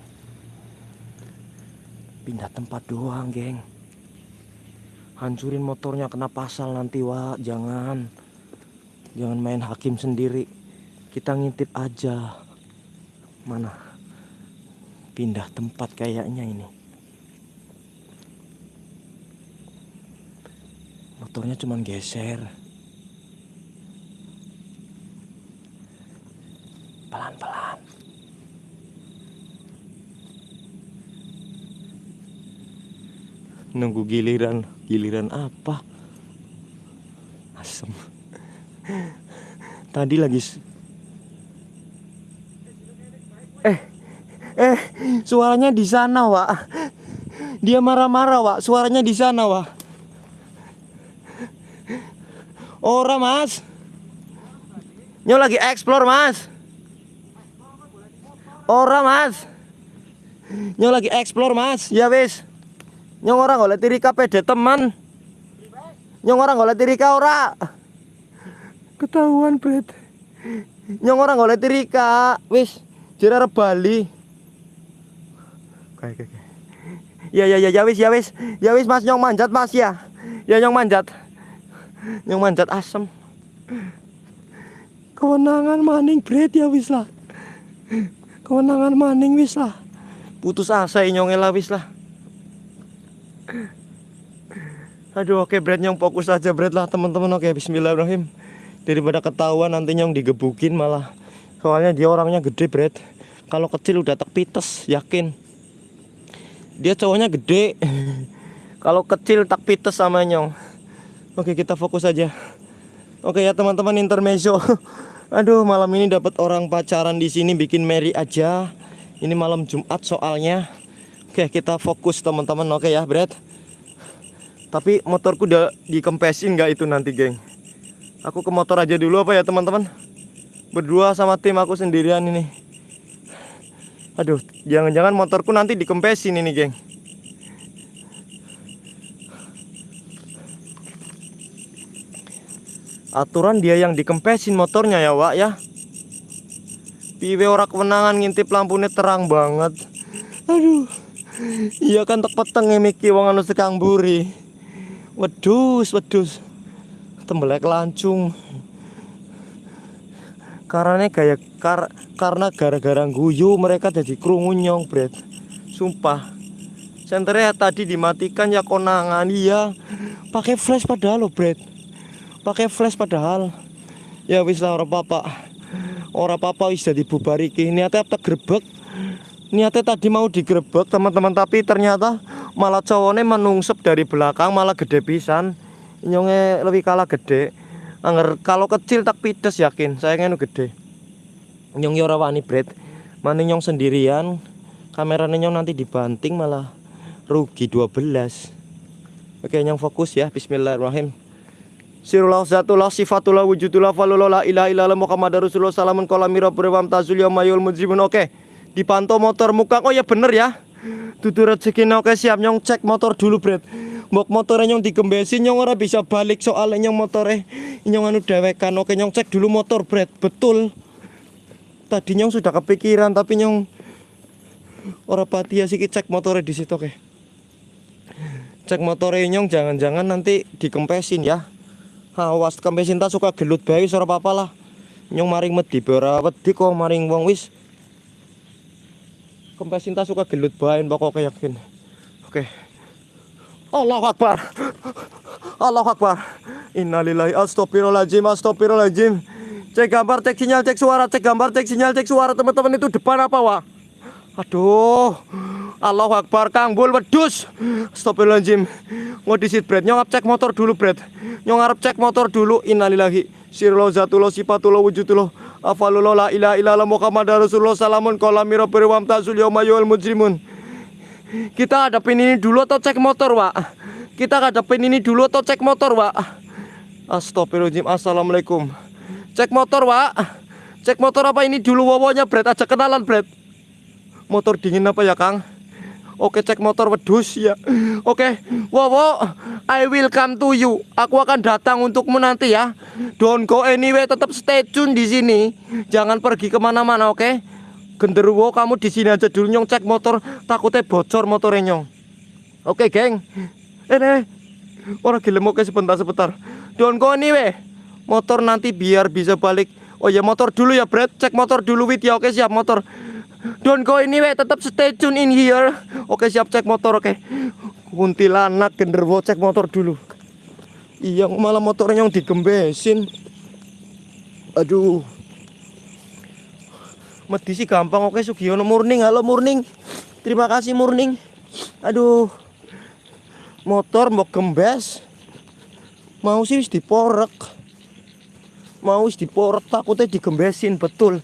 Pindah tempat doang geng. Hancurin motornya kena pasal nanti wa jangan. Jangan main hakim sendiri. Kita ngintip aja. Mana? Pindah tempat kayaknya ini motornya cuman geser. Pelan-pelan. Nunggu giliran. Giliran apa? Asem. Tadi lagi eh eh suaranya di sana Wak. Dia marah-marah Wak. Suaranya di sana Wak Ora mas. Nyo lagi explore mas. Ora mas. Nyo lagi explore mas. Ya wis. Nyong orang golek tirika pede teman. Nyong orang golek tirika ora. Ketahuan bet Nyong orang golek tirika Wis Jere arep Bali. Oke oke Ya ya ya ya wis ya wis. Ya wis mas. Nyong manjat mas ya. Ya nyong manjat Nyong manjat asem. Kewenangan maning bret ya wis lah. Kewenangan maning wis lah. Putus asa nyong lah wis lah. Aduh oke Brad nyong fokus aja Brad lah teman-teman. Oke Bismillahirrahmanirrahim. Daripada ketahuan nanti nyong digebukin malah. Soalnya dia orangnya gede Bret kalau kecil udah tak pites yakin? Dia cowoknya gede. (laughs) Kalau kecil tak pites sama nyong oke kita fokus aja. Oke ya teman-teman intermezzo. (laughs) Aduh malam ini dapat orang pacaran di sini bikin merry aja. Ini malam Jumat soalnya. Oke kita fokus teman-teman. Oke ya Bret tapi motorku udah dikempesin nggak itu nanti geng? Aku ke motor aja dulu apa ya teman-teman? Berdua sama tim aku sendirian ini. Aduh jangan-jangan motorku nanti dikempesin ini geng Aturan dia yang dikempesin motornya ya Wak ya. Piwe ora kewenangan ngintip lampunya terang banget. Aduh Iya kan tek peteng miki wong anu sekang buri Wedus wedus tembelek lancung. Karena kayak kar karena gara-gara guyu mereka jadi kerungu nyong bret. Sumpah. Senternya tadi dimatikan ya konangan iya. Pakai flash padahal lo bret pakai flash padahal. Ya wis lah orang papa orang papa wis jadi bubariki niatnya apa grebek. Niatnya tadi mau digrebek teman-teman tapi ternyata malah cowoknya menungsep dari belakang malah gede pisan. Nyonge lebih kalah gede. Angger kalau kecil tak pides yakin. Saya ngenu gede. Nyong yo ora wani bret. Mana nyong sendirian. Kameranya nyong nanti dibanting malah rugi 12 oke nyong fokus ya. Bismillahirrahmanirrahim Sirullah zatullah sifatullah wujudullah falullah la ilaha illallah Muhammad Rasulullah salamun kolami rabbul wa tazul yamayul mujibun. Oke dipantau motor muka. Oh ya bener ya. Tutur rezeki oke siap. Nyong cek motor dulu bret. Mok motornya nyong digembesin nyong ora bisa balik soalnya nyong motornya nyong anu dewekan. Oke nyong cek dulu motor bret. Betul. Tadi nyong sudah kepikiran tapi nyong ora pati ya sih cek motornya di situ oke. Cek motornya nyong jangan-jangan nanti dikempesin ya awas kempesin tak suka gelut bae wis ora apa-apa lah. Nyong maring medhi ora wedi kok maring wong wis. Kempesin tak suka gelut bae pokoknya yakin oke. Allahu Akbar. Allahu Akbar. Innalillahi astagfirullahaladzim Astagfirullahaladzim. Cek gambar, cek sinyal, cek suara Cek gambar, cek sinyal, cek suara Teman-teman itu depan apa wah Aduh Allahu Akbar Kang Bul wedus Astagfirullahaladzim Mau disit Bret Nyong cek motor dulu Bret Nyong harap cek motor dulu Innalillahi Sirullah zatullah sifatullah wujudullah Afalullah la ilaha illallah Muhammad Rasulullah Salamun kolami rabbi wa amtazul yawmayul mujrimun kita hadapin ini dulu atau cek motor, Wak? Kita hadapin ini dulu atau cek motor, Wak? Astagfirullahaladzim. Assalamualaikum. Cek motor, Wak. Cek motor apa ini dulu wawonya, Bret? Aja kenalan, Bret. Motor dingin apa ya, Kang? Oke, cek motor wedus ya. Oke, Wowo, I will come to you. Aku akan datang untukmu nanti ya. Don't go anywhere, tetap stay tune di sini. Jangan pergi ke mana-mana, oke? genderuwo kamu di sini aja dulu nyong cek motor takutnya bocor motornya nyong oke geng ini orang gila oke sebentar sebentar don't go anyway motor nanti biar bisa balik oh ya motor dulu ya Brad cek motor dulu wit ya oke siap motor don't go anyway tetap stay tune in here. Oke siap cek motor oke. Kuntilanak genderuwo cek motor dulu. Iya malah motornya yang digembesin. Aduh. Medi sih gampang oke Sugiono Murning halo Murning terima kasih Murning aduh. Motor mau gembes. Mau sih diporek. Mau wis diporek takutnya digembesin betul.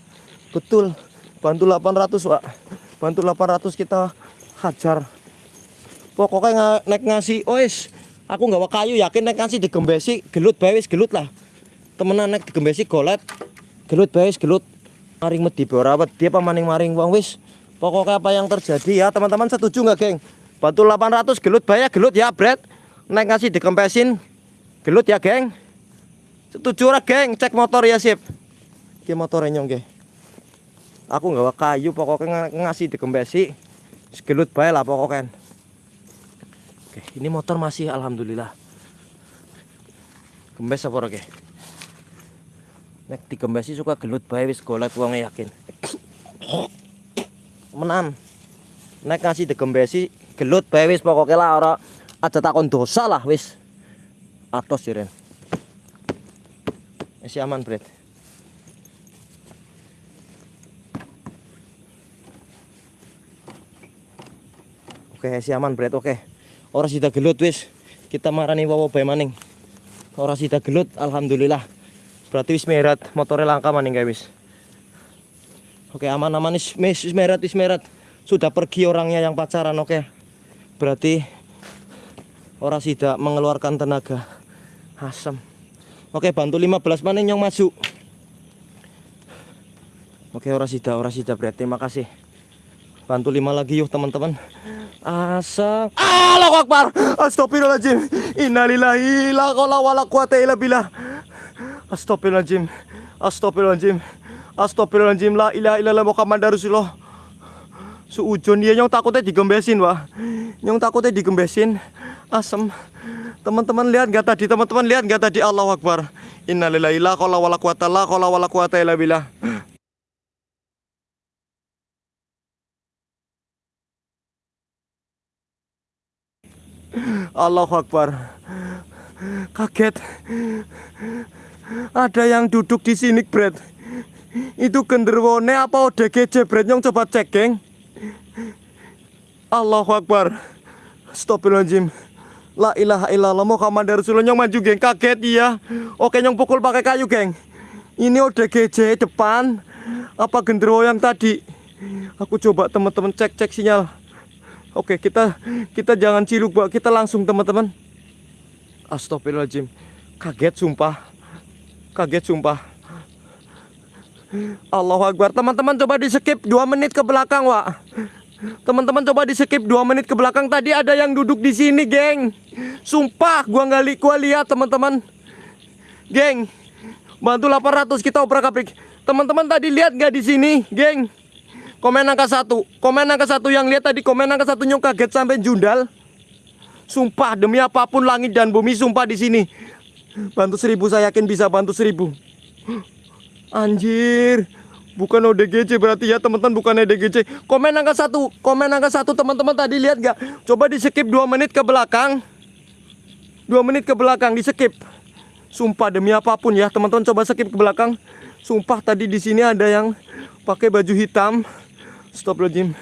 Betul bantu 800 pak. Bantu 800 kita hajar. Pokoknya naik ngasih ois aku nggak kayu yakin naik ngasih digembesi gelut bawis gelut lah. Temenan naik digembesi golet gelut bawis gelut. Maring medhi ora wedi apa maning maring wong wis. Pokoknya apa yang terjadi ya teman-teman setuju nggak geng? Batu 800 gelut bayar gelut ya Brad naik ngasih dikempesin gelut ya geng. Setuju ora geng? Cek motor ya sip. Ki motornya nyong geng aku nggak kayu pokoknya ngasih dikempesi gelut bayar lah pokoknya. Oke, ini motor masih alhamdulillah. Gembes apa oke nek digembesi suka gelut bae wis golek wong yakin. Menan nek ngasih digembesi gelut bae wis pokoke lah ora aja takon dosa lah wis. Atos jiren. Masih aman, Bret. Oke, masih aman, Bret. Oke. Ora sida gelut wis. Kita marani wawo bae maning. Ora sida gelut, alhamdulillah. Berarti wis merat, motornya langka maning guys. wis. Oke, aman-aman wis wis wis merat, wis merat. Sudah pergi orangnya yang pacaran, oke. Berarti ora sida mengeluarkan tenaga. Asam. Oke, bantu 15 maning yang maju. Oke, ora sida, ora sida berarti terima kasih. Bantu lima lagi yuk teman-teman. Asa. Allahu Akbar. Astagfirullahaladzim. Innalillahi la haula wala quwata illa billah. Astagfirullahaladzim. Astagfirullahaladzim. Astagfirullahaladzim. La ilaha illallah Muhammad Rasulullah. Suujon dia yang takutnya digembesin wah. Yang takutnya digembesin. Asem. Teman-teman lihat gak tadi? Teman-teman lihat gak tadi? Allahu Akbar. Innalillahi la haula wala quwata la quwata. Allahu Akbar. Kaget. Ada yang duduk di sini, Bret. Itu genderwone apa ODGJ, Bret? Yang coba cek, geng. Allahu Akbar. Astagfirullahaladzim. La ilaha illallah Muhammad Rasulullah yang maju, geng. Kaget iya. Oke, yang pukul pakai kayu, geng. Ini ODGJ depan. Apa genderwo yang tadi? Aku coba teman-teman cek-cek sinyal. Oke, kita kita jangan ciluk, Mbak. Kita langsung, teman-teman. Astagfirullahaladzim. Kaget sumpah. Kaget sumpah. Allahu Akbar. Teman-teman coba di skip 2 menit ke belakang, Wak. Teman-teman coba di skip 2 menit ke belakang. Tadi ada yang duduk di sini, geng. Sumpah, gua nggak li gua lihat, teman-teman. Geng. Bantu 800 kita obrak-abrik. Teman-teman tadi lihat nggak di sini, geng? Komen angka satu, komen angka satu yang lihat tadi komen angka satu nyong kaget sampai jundal. Sumpah demi apa pun langit dan bumi sumpah di sini. Bantu seribu saya yakin bisa bantu seribu. Anjir, bukan ODGJ berarti ya teman-teman bukan ODGJ. Komen angka satu, komen angka satu teman-teman tadi lihat gak? Coba di skip 2 menit ke belakang. 2 menit ke belakang di skip. Sumpah demi apa pun ya teman-teman coba skip ke belakang. Sumpah tadi di sini ada yang pakai baju hitam. Astagfirullahaladzim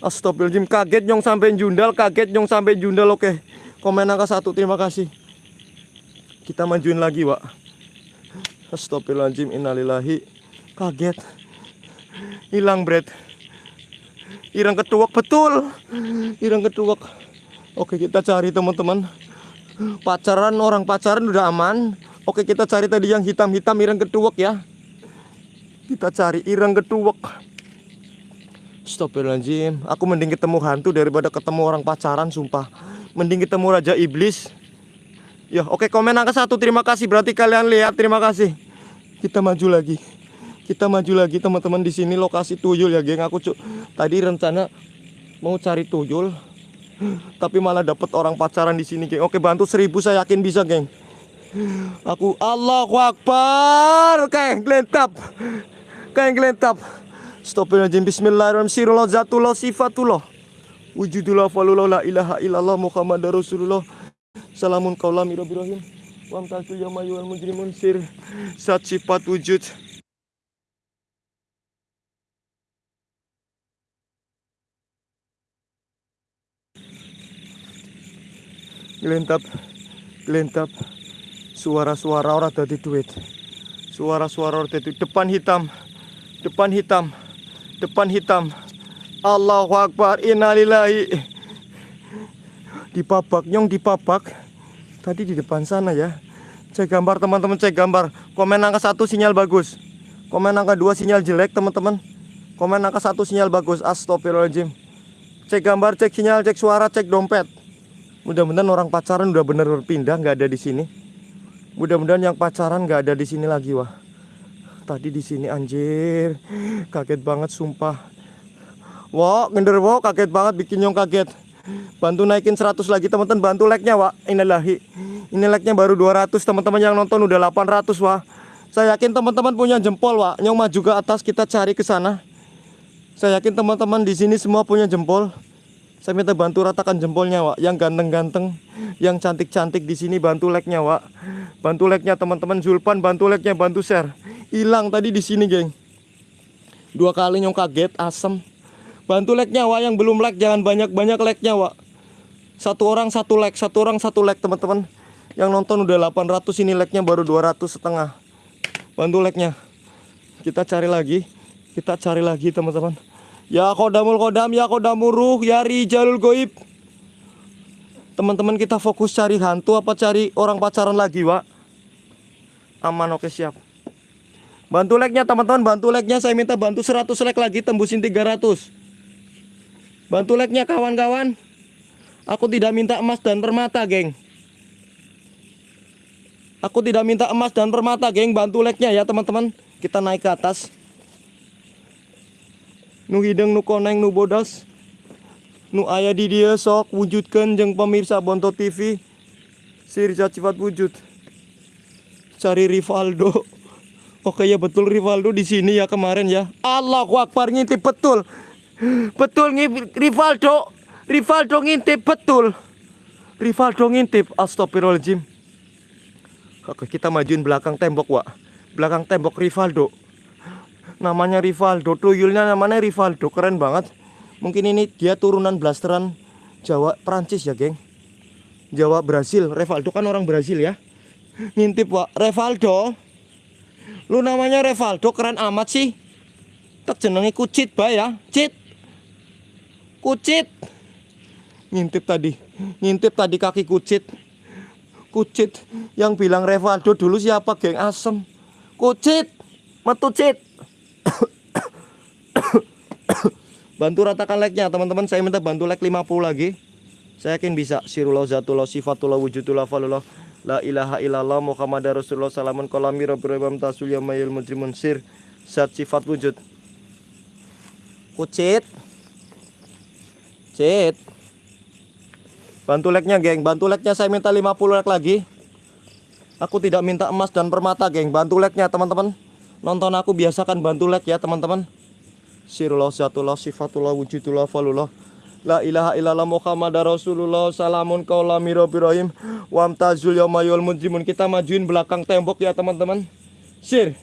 Astagfirullahaladzim Kaget nyong sampai jundal Kaget nyong sampai jundal. Oke Komen angka satu Terima kasih. Kita majuin lagi Wak. Astagfirullahaladzim Innalillahi. Kaget. Hilang bread Irang ketuak Betul. Irang ketuak. Oke kita cari teman-teman. Pacaran orang pacaran udah aman. Oke kita cari tadi yang hitam-hitam Irang ketuak ya. Kita cari irang ketuak Astagfirullahaladzim. Aku mending ketemu hantu daripada ketemu orang pacaran sumpah. Mending ketemu Raja Iblis. Ya oke komen angka satu. Terima kasih. Berarti kalian lihat terima kasih. Kita maju lagi. Kita maju lagi teman-teman. Di sini lokasi tuyul ya geng. Aku tadi rencana mau cari tuyul Tapi malah dapet orang pacaran di sini geng. Oke bantu seribu saya yakin bisa geng. Aku Allahu Akbar. Kayak gelentap Kayak gelentap Astagfirullahaladzim Bismillahirrahmanirrahim. Zatullah sifatullah Wujudullah falullah la ilaha illallah Muhammad Rasulullah. Salamun kaulam irabirahim Wamtasul yamayu wal mujrimun sir. Sat sifat wujud. Gelentap Gelentap Suara-suara orang tadi duit. Suara-suara orang tadi Depan hitam. Depan hitam depan hitam. Allahu Akbar. Innalillahi. Dipabak nyong dipabak tadi di depan sana ya. Cek gambar teman-teman cek gambar. Komen angka satu sinyal bagus. Komen angka dua sinyal jelek teman-teman. Komen angka satu sinyal bagus. Astagfirullahaladzim. Cek gambar cek sinyal cek suara cek dompet. Mudah-mudahan orang pacaran udah bener berpindah nggak ada di sini. Mudah-mudahan yang pacaran nggak ada di sini lagi wah tadi di sini anjir kaget banget sumpah Wah, gender wow, kaget banget bikin nyong kaget. Bantu naikin 100 lagi teman-teman, bantu like-nya, Wak. Inilahi. Ini like-nya baru 200, teman-teman yang nonton udah 800, Wah. Saya yakin teman-teman punya jempol, Wak. Nyong maju ke atas kita cari ke sana. Saya yakin teman-teman di sini semua punya jempol. Saya minta bantu ratakan jempolnya, Wak. Yang ganteng-ganteng, yang cantik-cantik di sini bantu like-nya, Wak. Bantu like-nya teman-teman Zulpan, bantu like-nya, bantu share. Hilang tadi di sini, geng. Dua kali nyong kaget, asem. Bantu like-nya, Wak. Yang belum like jangan banyak-banyak like-nya, Wak. Satu orang satu like, satu orang satu like, teman-teman. Yang nonton udah 800 ini like-nya baru 200 setengah. Bantu like-nya. Kita cari lagi. Kita cari lagi, teman-teman. Ya kodamul kodam, ya kodamul ruh, ya rijalul goib. Teman-teman kita fokus cari hantu apa cari orang pacaran lagi, Wak? Aman, oke siap. Bantu like-nya teman-teman, bantu like-nya saya minta bantu 100 like lagi tembusin 300. Bantu like-nya kawan-kawan. Aku tidak minta emas dan permata, geng. Aku tidak minta emas dan permata, geng. Bantu like-nya ya, teman-teman. Kita naik ke atas. Nu hideng nu koneng nu bodas. Nu aya di dia sok wujudkan jeng pemirsa Bonto TV. Sirja cepat wujud. Cari Rivaldo. (laughs) Oke ya betul Rivaldo di sini ya kemarin ya. Allahu Akbar ngintip betul. Betul ngintip Rivaldo. Rivaldo ngintip betul. Rivaldo ngintip. Astagfirullahaladzim. Oke kita majuin belakang tembok Wak. Belakang tembok Rivaldo. Namanya Rivaldo. Tuyulnya namanya Rivaldo. Keren banget. Mungkin ini dia turunan blasteran Jawa Prancis ya geng. Jawa Brasil. Rivaldo kan orang Brasil ya. (laughs) Ngintip Wak. Rivaldo. Lu namanya Rivaldo keren amat sih. Tak kucit ba ya. Cit. Kucit. Ngintip tadi. Ngintip tadi kaki kucit. Kucit yang bilang Rivaldo dulu siapa geng asem. Kucit. Metu cit. Bantu ratakan like-nya teman-teman. Saya minta bantu like 50 lagi. Saya yakin bisa. Sirullah zatullah sifatullah wujudullah falullah. La ilaha illallah Muhammad Rasulullah salamun kolami rabbil ibam tasul yamayil mujrimun sir. Zat sifat wujud. Kucit. Cit. Bantu like-nya, geng. Bantu like-nya saya minta 50 like lagi. Aku tidak minta emas dan permata, geng. Bantu like-nya, teman-teman. Nonton aku biasakan bantu like ya, teman-teman. Sirullah zatullah sifatullah wujudullah falullah. La ilaha illallah Muhammad Rasulullah Salamun kaulami rahim Wamtazul yaumayul mujrimun. Kita majuin belakang tembok ya teman-teman. Sir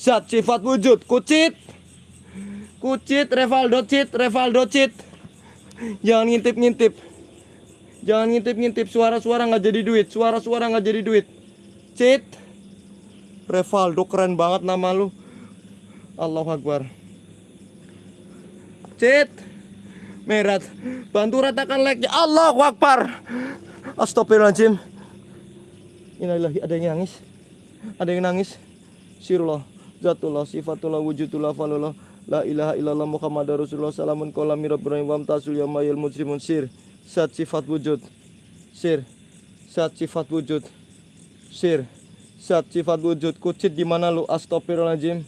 Zat sifat wujud. Kucit. Kucit Revaldo cit Revaldo cit. Jangan ngintip-ngintip. Jangan ngintip-ngintip. Suara-suara nggak jadi duit. Suara-suara nggak jadi duit. Cit Revaldo keren banget nama lu. Allahu Akbar. Cit. Merat. Bantu ratakan like-nya Allahu Akbar. Astagfirullahaladzim. Innalillahi ada yang nangis? Ada yang nangis? Sirullah. Zatullah Sifatullah Wujudullah Falullah. La ilaha illallah Muhammad Rasulullah. Salamun kolami Rabbil Wamtasul yamayil mujrimun. Sir Sat sifat wujud. Sir Sat sifat wujud. Sir Sat sifat wujud Kucit di mana lu Astagfirullahaladzim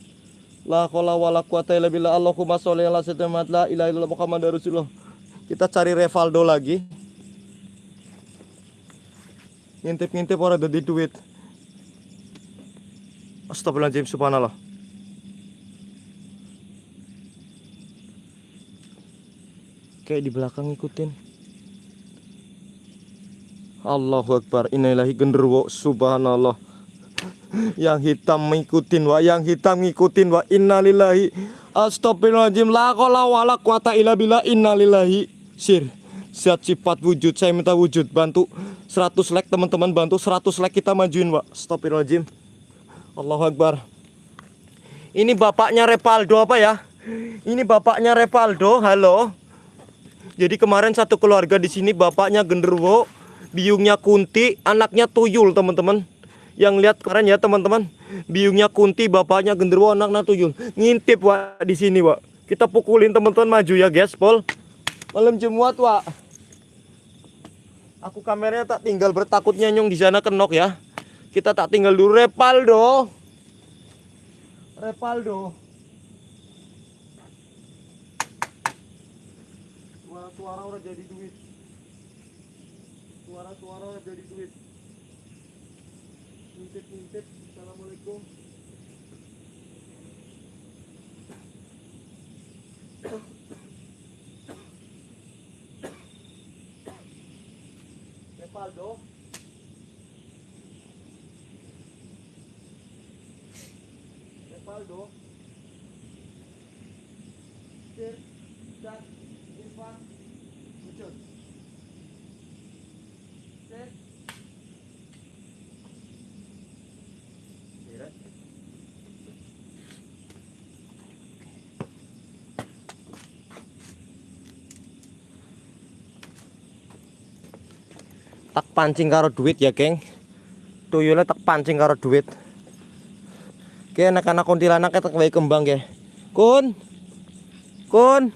La kola wala quwata illa billah Allahumma sholli ala sayyidina la ilaha illallah Muhammad Rasulullah. Kita cari Revaldo lagi. Ngintip-ngintip orang ada di duit. Astagfirullahaladzim subhanallah. Kayak di belakang ngikutin. Allahu Akbar. Innalillahi genderuwo subhanallah yang hitam ngikutin wa yang hitam ngikutin wa innalillahi. Astagfirullahaladzim. La qala wala quwata illa billah. Innalillahi. Sir zat sifat wujud. Saya minta wujud. Bantu 100 like teman-teman. Bantu 100 like kita majuin wa astagfirullahaladzim. Allahu Akbar. Ini bapaknya Repaldo apa ya? Ini bapaknya Repaldo. Halo. Jadi kemarin satu keluarga di sini bapaknya genderuwo biungnya kunti anaknya tuyul teman-teman yang lihat keren ya teman-teman biungnya kunti bapaknya genderuwo anaknya tuyul. Ngintip wa di sini wa kita pukulin teman-teman maju ya guys pol. Malam Jumat wa aku kameranya tak tinggal bertakutnya nyong di sana kenok ya. Kita tak tinggal dulu. Repaldo. Repaldo. Suara-suara udah jadi duit suara-suara udah jadi duit ngintip-ngintip Assalamualaikum Repaldo. Repaldo. Sir, Jack, Irfan, Wujud. Sir. Sir. Tak pancing karo duit ya geng. Tuyulnya tak pancing karo duit. Oke anak-anak kuntilanak tak baik kembang ya kun. Kun.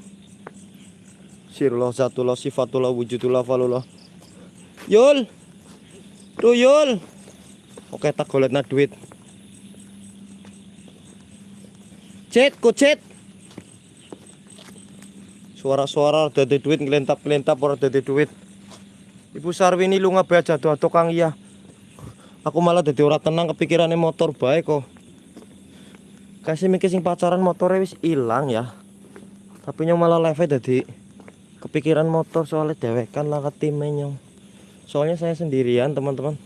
Sirullah zatullah sifatullah wujudullah falullah yul. Tuyul oke tak golet na duit. Cet kucet suara-suara dari duit ngelentap-ngelentap orang dari duit Ibu Sarwini lu ngabe aja tuh tukang iya. Aku malah jadi ora tenang kepikirannya motor baik kok. Kasih mikir sing pacaran motornya wis ilang ya. Tapi nyong malah live jadi kepikiran motor soalnya dewekan lah ketime nyong. Soalnya saya sendirian teman-teman.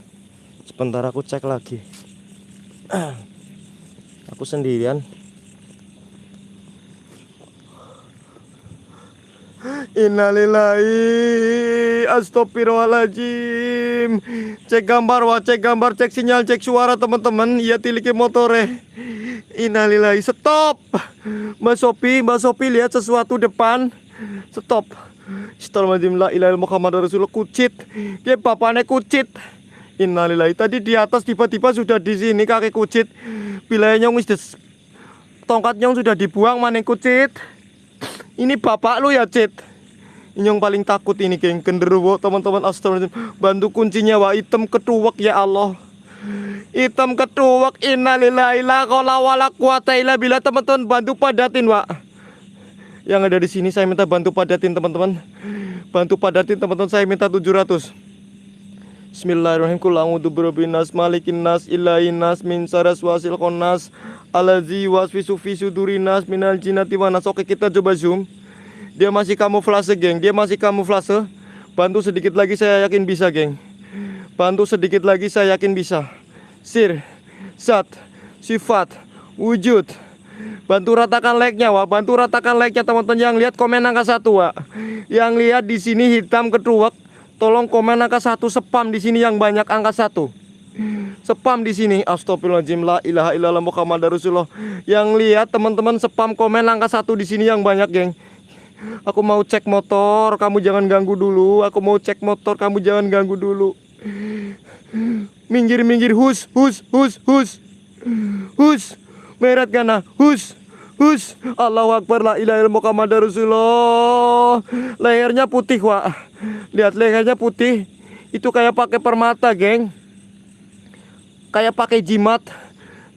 Sebentar aku cek lagi. (clears throat) aku sendirian. Innalillahi Astagfirullahaladzim. Cek gambar wah cek gambar cek sinyal cek suara teman-teman. Iya tiliki motore Innalillahi stop. Mbak Sopi Mbak Sopi lihat sesuatu depan. Stop. Astagfirullahaladzim la ilaha Muhammad Rasulullah kucit. Dia bapaknya kucit. Innalillahi tadi di atas tiba-tiba sudah di sini kaki kucit. Tongkat nyong sudah dibuang maning kucit ini bapak lu ya, Cit. Yang paling takut ini, geng. Genderuwo, teman-teman. Astagfirullahaladzim. Bantu kuncinya, wah. Hitam ketuwek, ya Allah. Hitam ketuwek. Innalillahi la qala wala quwata illa billah. Teman-teman, bantu padatin, wah. Yang ada di sini saya minta bantu padatin, teman-teman. Bantu padatin, teman-teman. Saya minta 700. Bismillahirrahmanirrahim. Kul a'udzu birabbin nas, malikin nas, ilahin nas, min saras wasil khonas, alazi wasfisu fi sudurin nas minal jinnati wan nas. Oke, kita coba zoom. Dia masih kamuflase, geng. Dia masih kamuflase. Bantu sedikit lagi saya yakin bisa, geng. Bantu sedikit lagi saya yakin bisa. Sir, zat, sifat, wujud. Bantu ratakan like-nya, Wak. Bantu ratakan like-nya teman-teman yang lihat komen angka satu, Wak. Yang lihat di sini hitam ketuak. Tolong komen angka satu spam di sini yang banyak angka satu. Spam di sini. Astagfirullahaladzim la ilaha illallah Muhammad Rasulullah. Yang lihat teman-teman spam komen angka satu di sini yang banyak, geng. Aku mau cek motor, kamu jangan ganggu dulu. Aku mau cek motor, kamu jangan ganggu dulu. Minggir, minggir, hus, hus, hus, hus, hus. Merat kana, hus, hus. Allahu Akbar, la ilaha illallah Muhammad Rasulullah. Lehernya putih, wah. Lihat lehernya putih. Itu kayak pakai permata, geng. Kayak pakai jimat.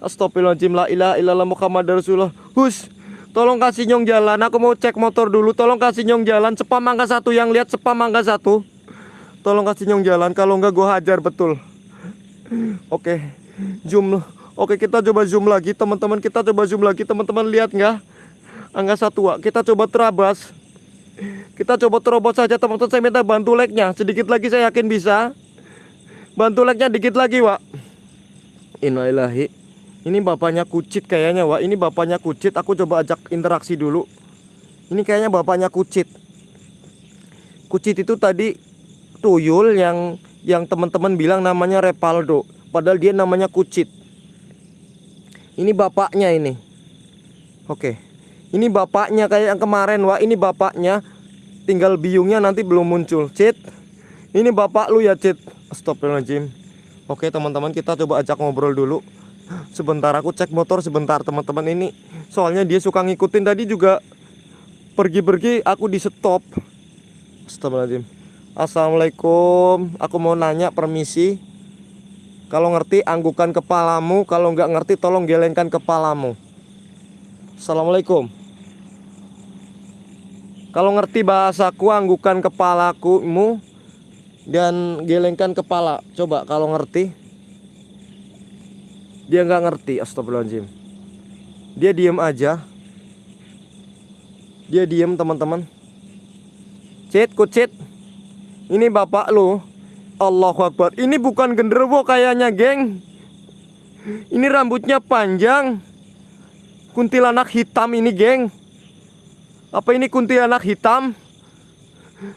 Astagfirullahaladzim, la ilaha illallah Muhammad Rasulullah. Hus, tolong kasih nyong jalan. Aku mau cek motor dulu. Tolong kasih nyong jalan. Spam angka satu yang lihat spam angka satu. Tolong kasih nyong jalan. Kalau enggak gua hajar betul. Oke, zoom. Oke, kita coba zoom lagi, teman-teman. Kita coba zoom lagi, teman-teman. Lihat nggak? Angka satu, Wak. Kita coba terabas. Kita coba terobos saja, teman-teman. Saya minta bantu like-nya. Sedikit lagi saya yakin bisa. Bantu like-nya dikit lagi, Wak. Innalillahi. Ini bapaknya kucit kayaknya, Wak. Ini bapaknya kucit. Aku coba ajak interaksi dulu. Ini kayaknya bapaknya kucit. Kucit itu tadi tuyul yang yang teman-teman bilang namanya Repaldo. Padahal dia namanya kucit. Ini bapaknya ini. Oke. Ini bapaknya kayak yang kemarin, Wak. Ini bapaknya. Tinggal biungnya nanti belum muncul. Cit. Ini bapak lu ya, Cit. Astagfirullahaladzim. Oke, teman-teman, kita coba ajak ngobrol dulu. Sebentar aku cek motor sebentar, teman-teman ini. Soalnya dia suka ngikutin tadi juga pergi-pergi aku di stop. Astagfirullahaladzim. Assalamualaikum. Aku mau nanya permisi. Kalau ngerti anggukan kepalamu, kalau nggak ngerti tolong gelengkan kepalamu. Assalamualaikum. Kalau ngerti bahasaku anggukan kepalakumu dan gelengkan kepala. Coba kalau ngerti. Dia nggak ngerti, astagfirullahaladzim. Dia diem aja. Dia diem teman-teman. Cit, kucit. Ini bapak lu. Allahu Akbar. Ini bukan genderuwo kayaknya, geng. Ini rambutnya panjang. Kuntilanak hitam ini, geng. Apa ini kuntilanak hitam?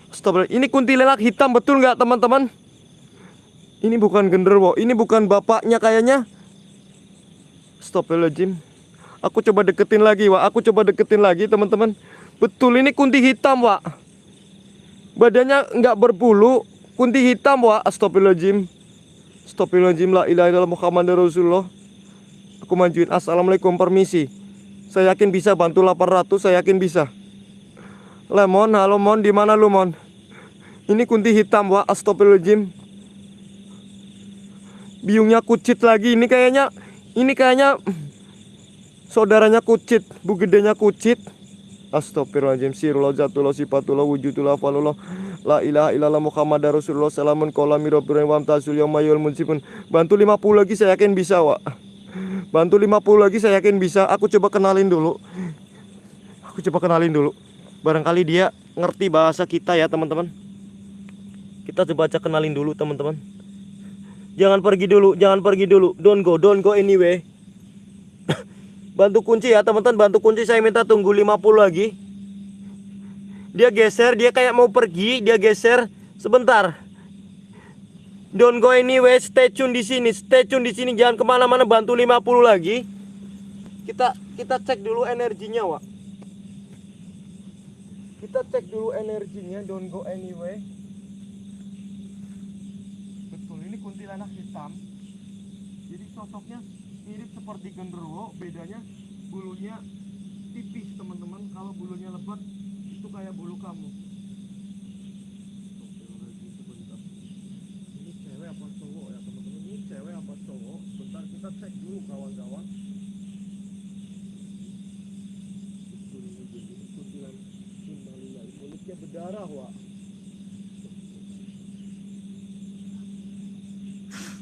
Astagfirullah. Ini kuntilanak hitam betul nggak, teman-teman? Ini bukan genderuwo, ini bukan bapaknya kayaknya. Astagfirullahaladzim. Aku coba deketin lagi, Wak. Aku coba deketin lagi, teman-teman. Betul, ini kunti hitam, Wak. Badannya nggak berbulu, kunti hitam, Wak. Astagfirullahaladzim. Astagfirullahaladzim, la ilaha illallah Muhammad Rasulullah. Aku majuin. Assalamualaikum, permisi. Saya yakin bisa bantu 800, saya yakin bisa. Lemon, halo Mon, di mana lu Mon? Ini kunti hitam, Wak. Astagfirullahaladzim. Biungnya kucit lagi. Ini kayaknya, ini kayaknya saudaranya kucit, bu gedenya kucit. Astagfirullahaladzim Sirullah jatullah sifatullah wujudullah falullah La ilaha illallah Muhammad Rasulullah Salamun kola mirabirun wa amtasul yawmayul munsibun Bantu 50 lagi saya yakin bisa Wak Bantu 50 lagi saya yakin bisa Aku coba kenalin dulu Aku coba kenalin dulu Barangkali dia ngerti bahasa kita ya teman-teman. Kita coba aja kenalin dulu teman-teman. Jangan pergi dulu, jangan pergi dulu. Don't go, don't go anyway (laughs) Bantu kunci ya teman-teman. Bantu kunci saya minta tunggu 50 lagi. Dia geser Dia kayak mau pergi Dia geser. Sebentar. Don't go anywhere Stay tune di sini Stay tune di sini. Jangan ke mana-mana Bantu 50 lagi. Kita kita cek dulu energinya Wak Kita cek dulu energinya Don't go anywhere. Betul ini kuntilanak hitam. Jadi sosoknya mirip seperti genderuwo bedanya bulunya tipis teman-teman. Kalau bulunya lebat itu kayak bulu kamu. Ini cewek apa cowok ya teman-teman? Ini cewek apa cowok? Bentar kita cek dulu kawan-kawan Betul ini, Jin. Ini kuntilan Mulutnya berdarah wak.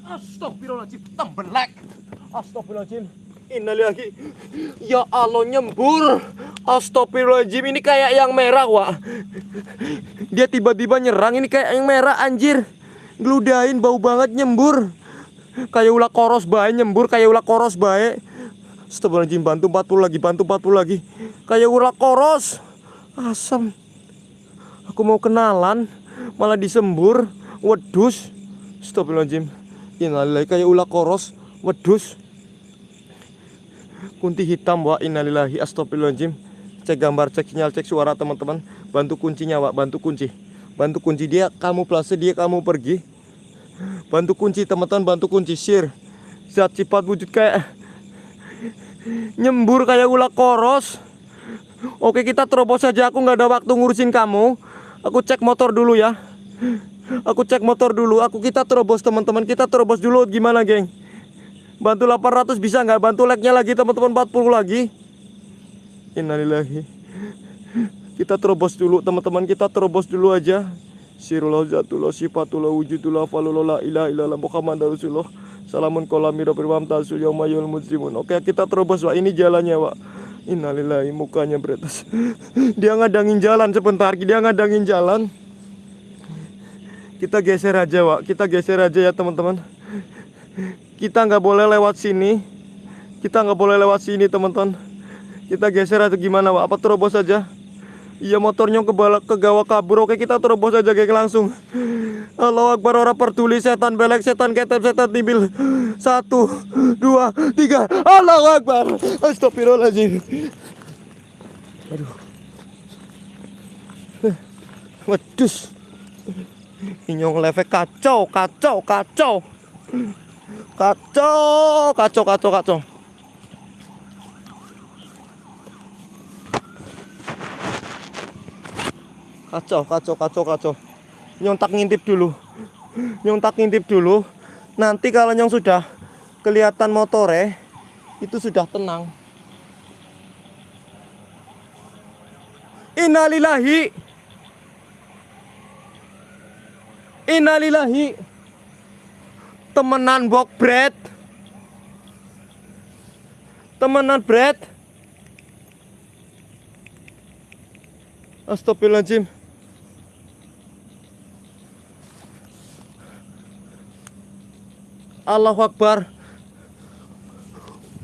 Astagfirullahaladzim Tembelak Astagfirullahaladzim. Innalillahi Ya Allah nyembur. Astagfirullahaladzim Ini kayak yang merah wak. Dia tiba-tiba nyerang Ini kayak yang merah anjir. Geludahin bau banget nyembur. Kayak ulah koros bae nyembur Kayak ulah koros bae. Astagfirullahaladzim Bantu 40 lagi Bantu 40 lagi. Kayak ulah koros. Asam Aku mau kenalan Malah disembur. Wedus Astagfirullahaladzim. Innalillahi kayak ulah koros. Wedus Kunti hitam wa innalillahi astagfirullahaladzim. Cek gambar, cek sinyal, cek suara teman-teman. Bantu kuncinya wak, bantu kunci. Bantu kunci dia kamu plase, dia kamu pergi. Bantu kunci teman-teman, bantu kunci. Sir. Zat sifat wujud kayak Nyembur kayak ulah koros. Oke kita terobos saja, aku nggak ada waktu ngurusin kamu Aku cek motor dulu ya Aku cek motor dulu. Aku kita terobos teman-teman. Kita terobos dulu gimana, geng? Bantu 800 bisa nggak? Bantu like-nya lagi teman-teman 40 lagi. Innalillahi. Kita terobos dulu teman-teman. Kita terobos dulu aja. Sirullah zatullah sifatullah wujudullah falullah la ilaha illallah Muhammad Rasulullah. Salamun firwam tasul yaumayul muslimun. Oke, kita terobos, Wak. Ini jalannya, Wak. Innalillahi mukanya beretas. (laughs) Dia ngadangin jalan sebentar. Dia ngadangin jalan. Kita geser aja, Wak. Kita geser aja ya, teman-teman. Kita nggak boleh lewat sini. Kita nggak boleh lewat sini, teman-teman. Kita geser atau gimana, Wak? Apa terobos aja? Iya motornya ke bala, ke gawa kabur. Oke kita terobos aja kayak langsung. Allah Akbar orang peduli setan belek setan ketep setan tibil. Satu, dua, tiga. Allah Akbar. Astagfirullahaladzim. Aduh. Wedus. Inyong lefek kacau, kacau, kacau. Kacau, kacau, kacau, kacau. Kacau, kacau, kacau, kacau. Nyong tak ngintip dulu. Nyong tak ngintip dulu. Nanti kalau nyong sudah kelihatan motore, itu sudah tenang. Innalillahi. Innalillahi. Temenan bok bread. Temenan bread. Astagfirullahaladzim. Allahu Akbar.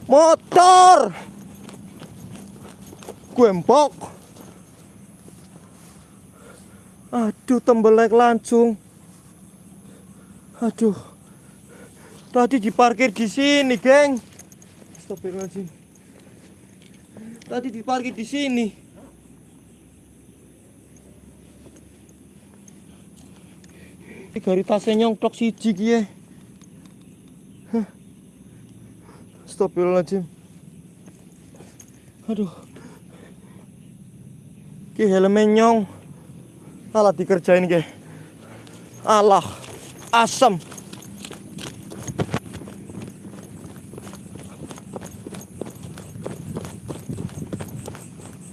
Motor. Gembok. Aduh, tembelek langsung. Aduh. Tadi diparkir di sini, geng. Astagfirullahaladzim. Tadi diparkir di sini. Ini gari tasnya nyongklok siji ki ya. Hah. Astagfirullahaladzim. Aduh. Ki helmnya nyong. Alah dikerjain ki. Alah. Asam.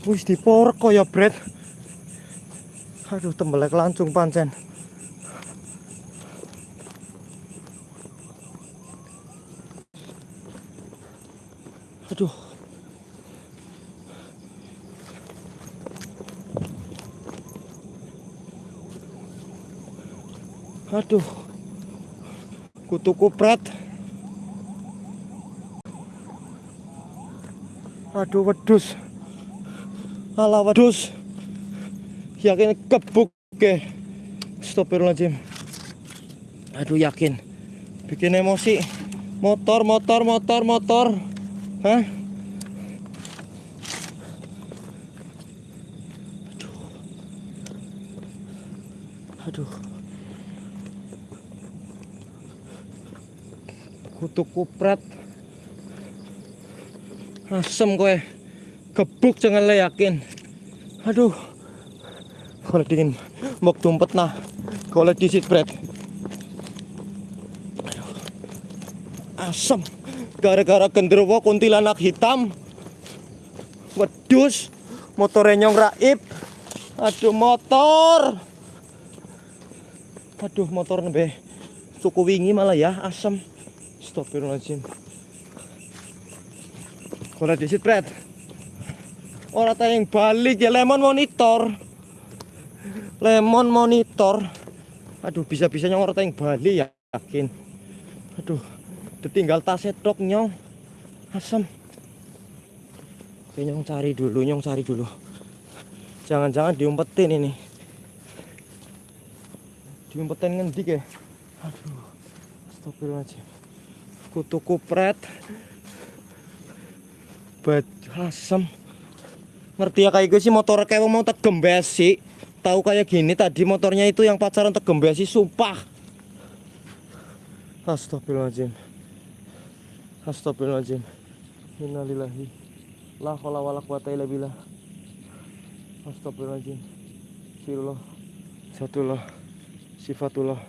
Wis diporek kok ya, Bret. Aduh, tembelek langsung pancen. Aduh. Aduh. Kutu kupret. Aduh, wedus. Alah wedus. Yakin kebuk ke. Astagfirullahaladzim. Aduh yakin. Bikin emosi. Motor, motor, motor, motor. Hah? Aduh. Aduh. Kutu kupret. Asem kowe. Gebuk jangan le yakin. Aduh. Kalau dingin mau tumpet nah. Kalau disit bread. Asem. Gara-gara genderuwo kuntilanak hitam. Wedus. Motornya nyong raib. Aduh motor. Aduh motor nebe. Suku wingi malah ya asem. Astagfirullahaladzim. Kalau disit bread. Orang tayang balik ya lemon monitor. Lemon monitor. Aduh bisa-bisanya orang tayang balik ya yakin. Aduh. Ditinggal tasnya tok nyong. Asam. Oke nyong cari dulu, nyong cari dulu. Jangan-jangan diumpetin ini. Diumpetin ngendik ya. Aduh. Astagfirullahaladzim. Kutu kupret. Bad asam ngerti ya kayak gue sih motor kayak mau tegembesi tahu kayak gini tadi motornya itu yang pacaran tegembesi sumpah. Astagfirullahaladzim. Astagfirullahaladzim. Innalillahi. La haula wala quwata illa billah. Astagfirullahaladzim. Sirullah. Satullah Sifatullah.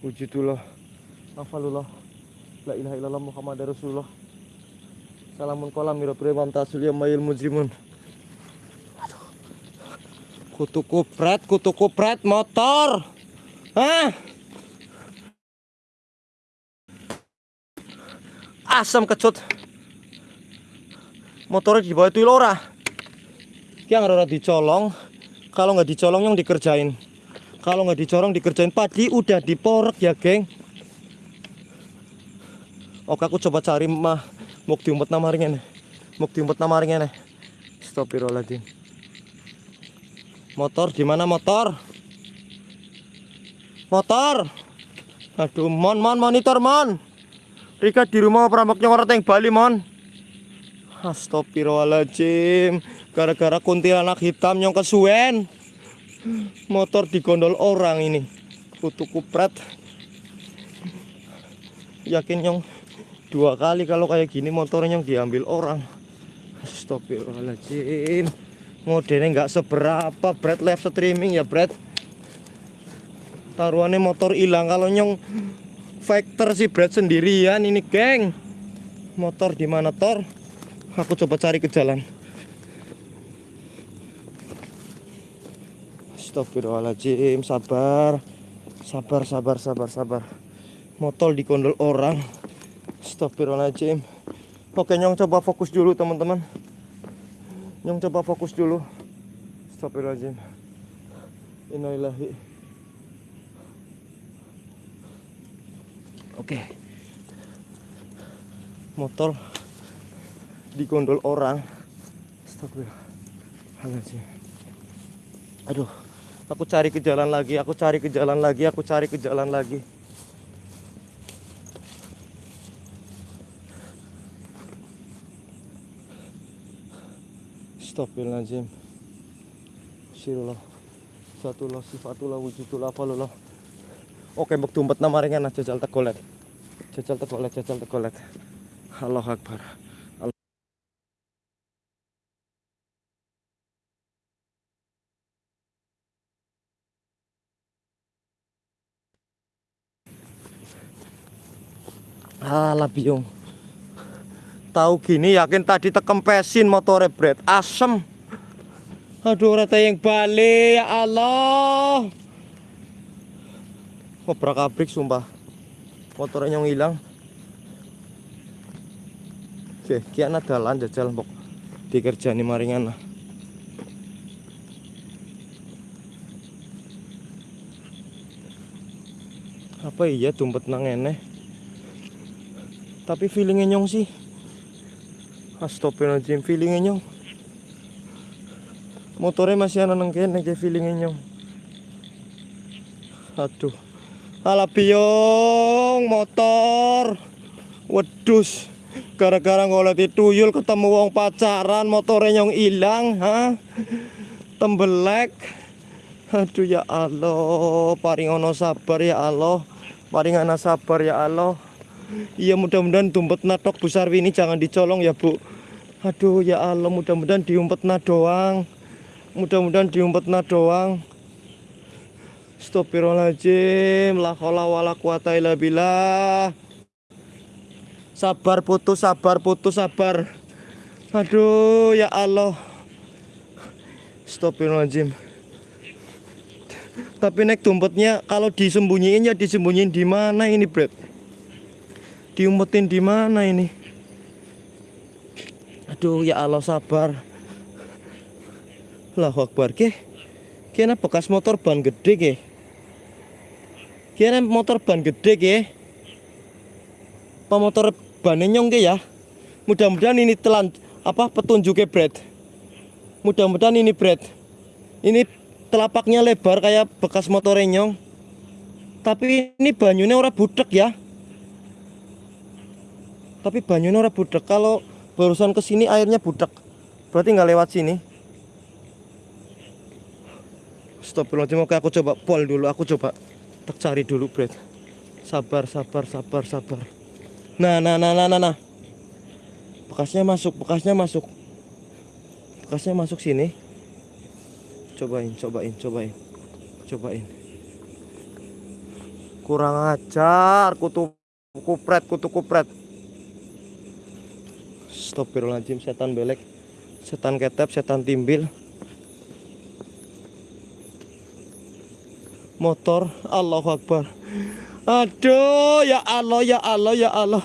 Wujudullah. Afalullah La ilaha illallah Muhammad Rasulullah Salamun kolam mirabri mamtasul ya mayil mujrimun Kutu kupret, kutu kupret motor. Hah? Asam kecut. Motornya di bawah itu lora. Yang ora dicolong. Kalau nggak dicolong yang dikerjain. Kalau nggak dicorong dikerjain padi udah diporek ya, geng. Oke, aku coba cari mah muk diumpet nama ringnya Muk diumpet nama ringnya Astagfirullahaladzim. Motor di mana motor? Motor. Aduh, mon mon monitor mon. Rika di rumah perampoknya orang teng Bali mon. Astagfirullahaladzim. Gara-gara kuntilanak hitam yang kesuwen. Motor digondol orang ini. Kutu kupret. Yakin yang dua kali kalau kayak gini motornya diambil orang. Astagfirullahaladzim. Modelnya nggak seberapa bread live streaming ya bread taruhannya motor hilang kalau nyong factor si bread sendirian ini geng. Motor di mana tor? Aku coba cari ke jalan. Astagfirullahaladzim sabar. Sabar sabar sabar sabar. Motor dikondol orang Astagfirullahaladzim oke nyong coba fokus dulu teman-teman Nyong coba fokus dulu. Astagfirullahaladzim. Innalillahi. Oke. motor digondol orang Astagfirullahaladzim aduh aku cari ke jalan lagi aku cari ke jalan lagi aku cari ke jalan lagi Astagfirullahaladzim Sirullah Satullah sifatullah wujudullah falullah Oke mbok tumpet nama ringan jajal tegolet. Jajal tegolet jajal tegolet. Allah Akbar. Alah biung Tahu gini yakin tadi tekempesin motornya Bret Asem Aduh rata yang balik ya Allah Ngobrak abrik sumpah Motornya yang hilang Oke, kian dalan jajal mbok dikerjani maringan lah. Apa iya dompet nang eneh? Tapi feelingnya nyong sih. Astagfirullahaladzim, feelingnya nyong. Motornya masih ana nang kene kayak feelingnya nyong. Aduh. Alah biong motor. Wedus. Gara-gara ngoleti tuyul ketemu wong pacaran motornya nyong ilang, ha? Tembelek. Aduh ya Allah, paring ono sabar ya Allah. Paring ana sabar ya Allah. Iya mudah-mudahan dompet natok Bu Sarwini jangan dicolong ya Bu. Aduh ya Allah mudah-mudahan diumpetna doang. Mudah-mudahan diumpetna doang. Astagfirullahaladzim La haula wala quwata illa billah Sabar putus sabar putus sabar Aduh ya Allah Astagfirullahaladzim Tapi naik dompetnya kalau disembunyiin ya disembunyiin di mana ini, Bret? Diumpetin di mana ini? Aduh ya Allah sabar. Allahu Akbar ke. Kena bekas motor ban gede ke. Kena motor ban gede ke. Apa motor ban nyong ke ya? Mudah-mudahan ini telan apa petunjuknya Bret. Mudah-mudahan ini Bret. Ini telapaknya lebar kayak bekas motor nyong. Tapi ini banyunya ora budek ya. Tapi banyunya ora budek. Kalau barusan ke sini airnya budek. Berarti nggak lewat sini. Astagfirullahaladzim, oke aku coba pol dulu, aku coba tak cari dulu Bret Sabar, sabar, sabar, sabar. Nah, nah, nah, nah, nah, nah. Bekasnya masuk, bekasnya masuk. Bekasnya masuk sini. Cobain, cobain, cobain. Cobain. Kurang ajar, kutu kupret, kutu kupret Astagfirullahaladzim, setan belek Setan ketep, setan timbil. Motor Allahu Akbar. Aduh ya Allah ya Allah ya Allah.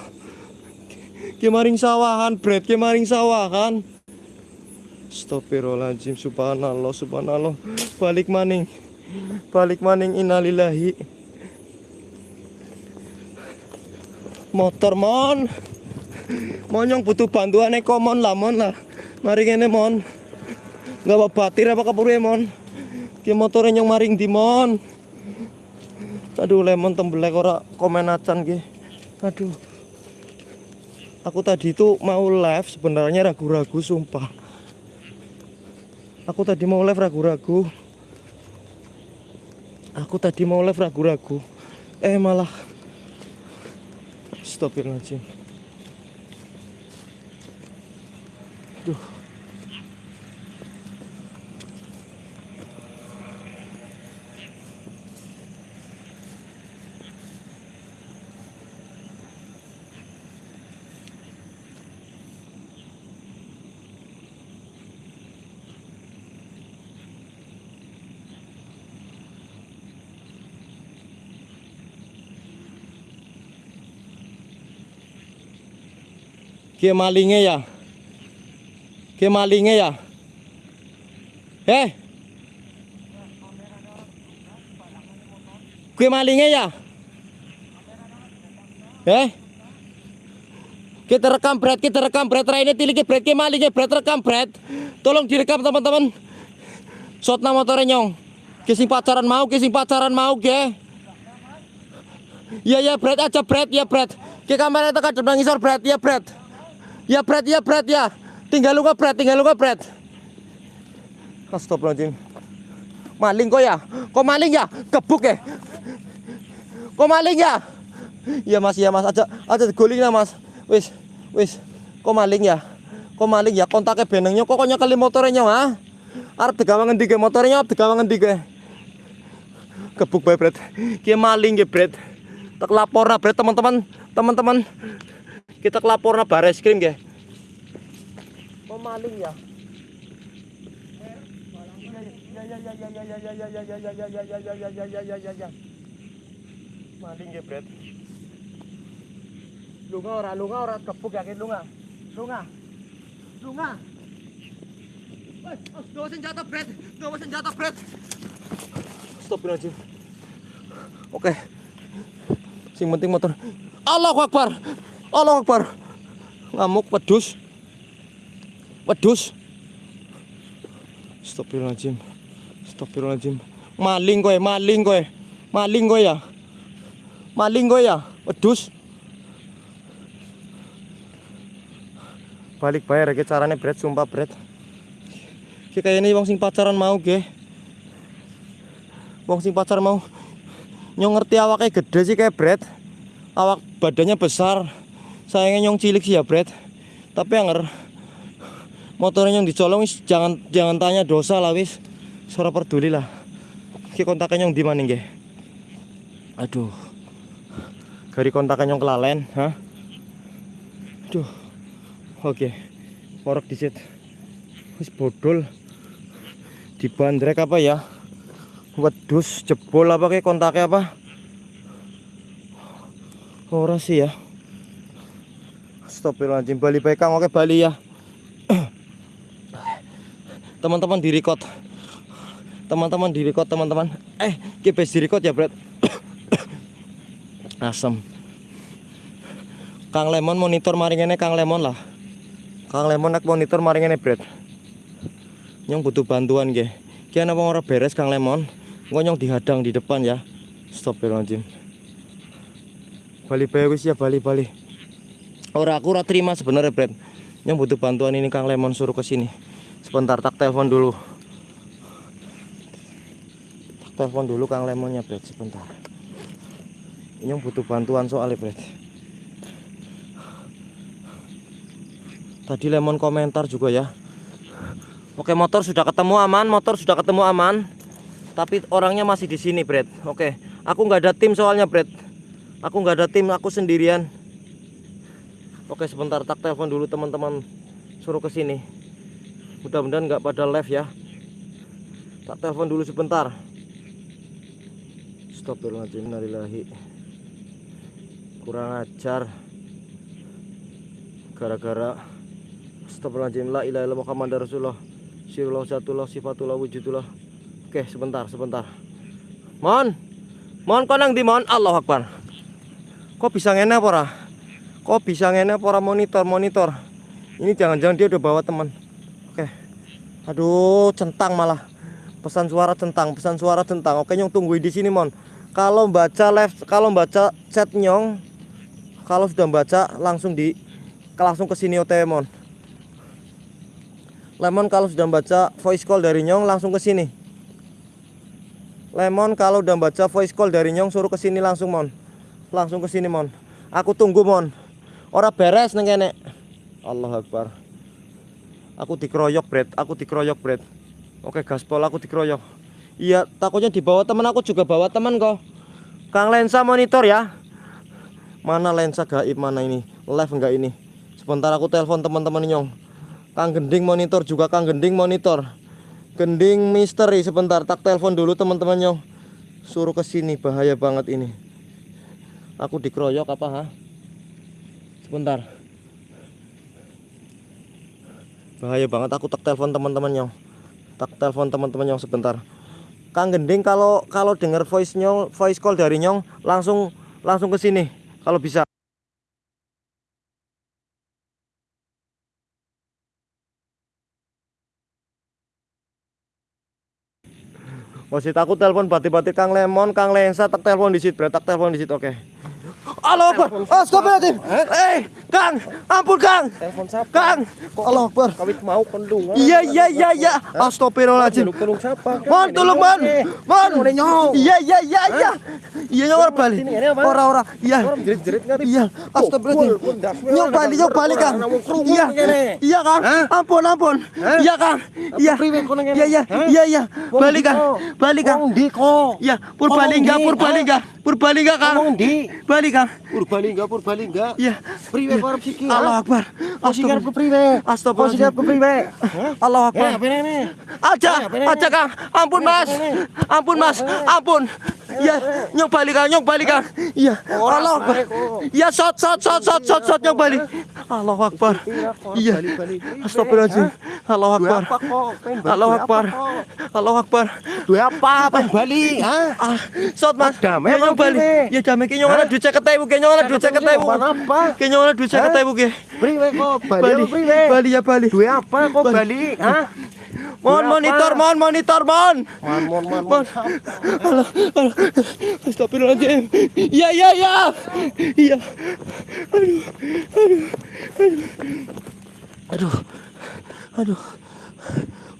Kemaring sawahan bread kemaring sawahan. Astagfirullahaladzim subhanallah subhanallah. Balik maning balik maning innalillahi. Motor mon monyong butuh bantuan eko mon lah mon lah mari kene mon nggak apa batir apa kapure mon ki motornya nyong maring di mon Aduh lemon tembelek ora komen acan ki. Aduh. Aku tadi itu mau live sebenarnya ragu-ragu sumpah. Aku tadi mau live ragu-ragu. Aku tadi mau live ragu-ragu. Eh malah Astagfirullahaladzim. Duh. Ki malingnya ya. Ki malingnya ya. Eh. Ki malingnya ya. Eh. Kita rekam Brad, kita rekam Brad. Raine tiliki Brad, ki malingnya Brad rekam Brad. Tolong direkam teman-teman. Shotna motornya nyong. Kising pacaran mau, kising pacaran mau, ge. Ya ya Brad aja Brad, ya Brad. Ke kamera itu kan depan ngisor Brad, ya Brad. Ya Brad, ya Brad ya. Tinggal lu Brad, tinggal lu Brad. Astagfirullahaladzim. Maling kok ya? Kok maling ya? Gebuk ya? Kok maling ya? Iya mas, iya mas. Aja, aja digulingnya mas. Wis, wis. Kok maling ya? Kok maling ya? Kontaknya benengnya kok kok kali motornya ha? Arep digawe ngendi ke motornya? Arep digawe ngendi ke? Gebuk bae, Bret. Ki maling ya, Bret. Tak laporna, Bret, teman-teman. Teman-teman. Kita kelaporna bares krim, ge. Kok maling ya? Maling ya, Bret. Lunga ora, lunga ora gebuk yakin lunga. Lunga. Lunga. Gawa senjata, Bret. Gawa senjata, Bret. Astagfirullahaladzim. Oke. Sing penting motor. Allahu Akbar. Allahu Akbar. Ngamuk wedus. Wedus. Astagfirullahaladzim. Astagfirullahaladzim. Maling kowe, maling kowe. Maling kowe ya. Maling kowe ya. Wedus. Balik bayar ya carane Bret, sumpah Bret. Ki kayaknya wong sing pacaran mau ge. Wong sing pacar mau nyong ngerti awaknya gede sih kayak Bret. Awak badannya besar. Sayangnya nyong cilik sih ya Bret. Tapi yang motornya yang dicolong jangan jangan tanya dosa lah wis. Suara peduli lah. Ki kontaknya yang di mana nggih? Aduh. Gari kontaknya yang kelalen, hah? Aduh. Oke. Orok disit. Wis bodol. Dibandrek apa ya? Wedus jebol apa kayak kontaknya apa? Ora sih ya. Astagfirullahaladzim Bali baik Kang oke Bali ya. Teman-teman di record. Teman-teman di record teman-teman. Eh, kipes di record ya, Bret. (coughs) Asem. Kang Lemon monitor maringene Kang Lemon lah. Kang Lemon nak monitor maringene, Bret. Nyong butuh bantuan nggih. Ki ana wong ora beres Kang Lemon. Engko nyong dihadang di depan ya. Astagfirullahaladzim. Bali bae wis ya Bali Bali. Ora aku ora terima sebenarnya Bret. Nyong butuh bantuan ini Kang Lemon suruh ke sini. Sebentar tak telepon dulu. Tak telepon dulu Kang Lemonnya Bret sebentar. Nyong butuh bantuan soalnya Bret. Tadi Lemon komentar juga ya. Oke motor sudah ketemu aman, motor sudah ketemu aman. Tapi orangnya masih di sini, Bret. Oke, aku nggak ada tim soalnya, Bret. Aku nggak ada tim, aku sendirian. Oke, sebentar tak telepon dulu teman-teman. Suruh ke sini. Mudah-mudahan nggak pada live ya. Tak telepon dulu sebentar. Astagfirullahaladzim, innalillahi. Kurang ajar. Gara-gara Astagfirullahaladzim, la ilaha illallah Muhammad Rasulullah. Sirullah satullah sifatullah wujudullah. Oke, sebentar, sebentar. Mon. Mon konang di mon. Allah Akbar. Kok bisa ngene apa ora? Kok bisa ngene apa ora monitor, monitor. Ini jangan-jangan dia udah bawa teman. Oke. Aduh, centang malah. Pesan suara centang, pesan suara centang. Oke, nyong tungguin di sini, Mon. Kalau baca live, kalau baca chat nyong, kalau sudah baca langsung di langsung ke sini OTW, Mon. Lemon kalau sudah baca voice call dari Nyong langsung ke sini. Lemon kalau udah baca voice call dari Nyong suruh ke sini langsung mon. Langsung ke sini mon. Aku tunggu mon. Ora beres neng kene. Allah Akbar. Aku dikeroyok Bret, aku dikeroyok Bret. Oke gaspol aku dikeroyok. Iya takutnya dibawa teman aku juga bawa teman kok. Kang lensa monitor ya. Mana lensa gaib mana ini? Live enggak ini? Sebentar aku telepon teman-teman Nyong. Kang Gending monitor juga Kang Gending monitor. Gending misteri sebentar tak telepon dulu teman-teman nyong. Suruh ke sini bahaya banget ini. Aku dikeroyok apa ha? bentar bahaya banget aku tak telepon teman-teman tak telepon teman-teman sebentar Kang Gending kalau kalau dengar voice nyong voice call dari nyong langsung langsung ke sini kalau bisa oh, masih takut telepon batik-batik Kang Lemon, Kang Lensa, tak telepon di situ, tak telepon di situ, oke. Okay. Allah Akbar. Astagfirullahaladzim. Eh, Kang, ampun Kang. Telepon siapa? Kang. Allah Akbar. Kawit mau kendung. Iya iya iya iya. Astagfirullahaladzim. Peluk siapa? Mon, tolong Mon. Mon. Iya iya iya iya. Iya orang balik. Ora ora. Iya. jerit-jerit nggak Iya. Astagfirullahaladzim. Nyong balik nyong balik Kang. Iya. Iya Kang. Ampun ampun. Iya Kang. Iya. Iya iya iya iya. Balik Kang. Balik Kang. Iya, Purbalingga, Purbalingga, Purbalingga Kang. Balik Kang. Purbalingga, Purbalingga. Iya. Priwe kok arep siki. Allah Akbar. Sikar ke priwe? Astagfirullah. Sikar ke priwe? Allah Ya, Akbar. apa ini? Aja, aja Kang. Ampun Mas. Ampun Mas. Ampun. Iya, nyong balik Kang, nyong balik Kang. Iya. Allah Akbar. Iya, shot shot shot shot shot shot nyong balik. Allah Akbar. Iya. Astagfirullahaladzim. Allah Akbar. Apa kok? Pengen balik Allah apa Akbar. kok? Allah Akbar. Duwe apa? Pengen bali? Ah, shot Mas. Damai Ya, nyong ini? Ya damai ki nyong ana duit 50.000, ki nyong ana duit 50.000. Apa? Ki nyong ana duit 50.000 ki. Priwe kok? Bali Bali. apa ya Bali. Duwe apa kok Bali? Hah? Mon monitor, apa? mon monitor, mon. Mon, mon, mon, Mon. mon. Alah, alah. Astagfirullahaladzim. Iya, iya, iya. Iya. Aduh, aduh, aduh. Aduh, aduh.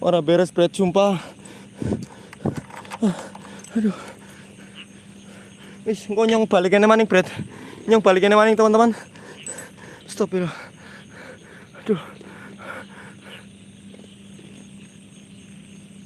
Ora beres, Bret, sumpah. Ah, Aduh. Wis, engko nyong balik kene maning, Bret. Nyong balik kene maning, teman-teman. Stop Aduh.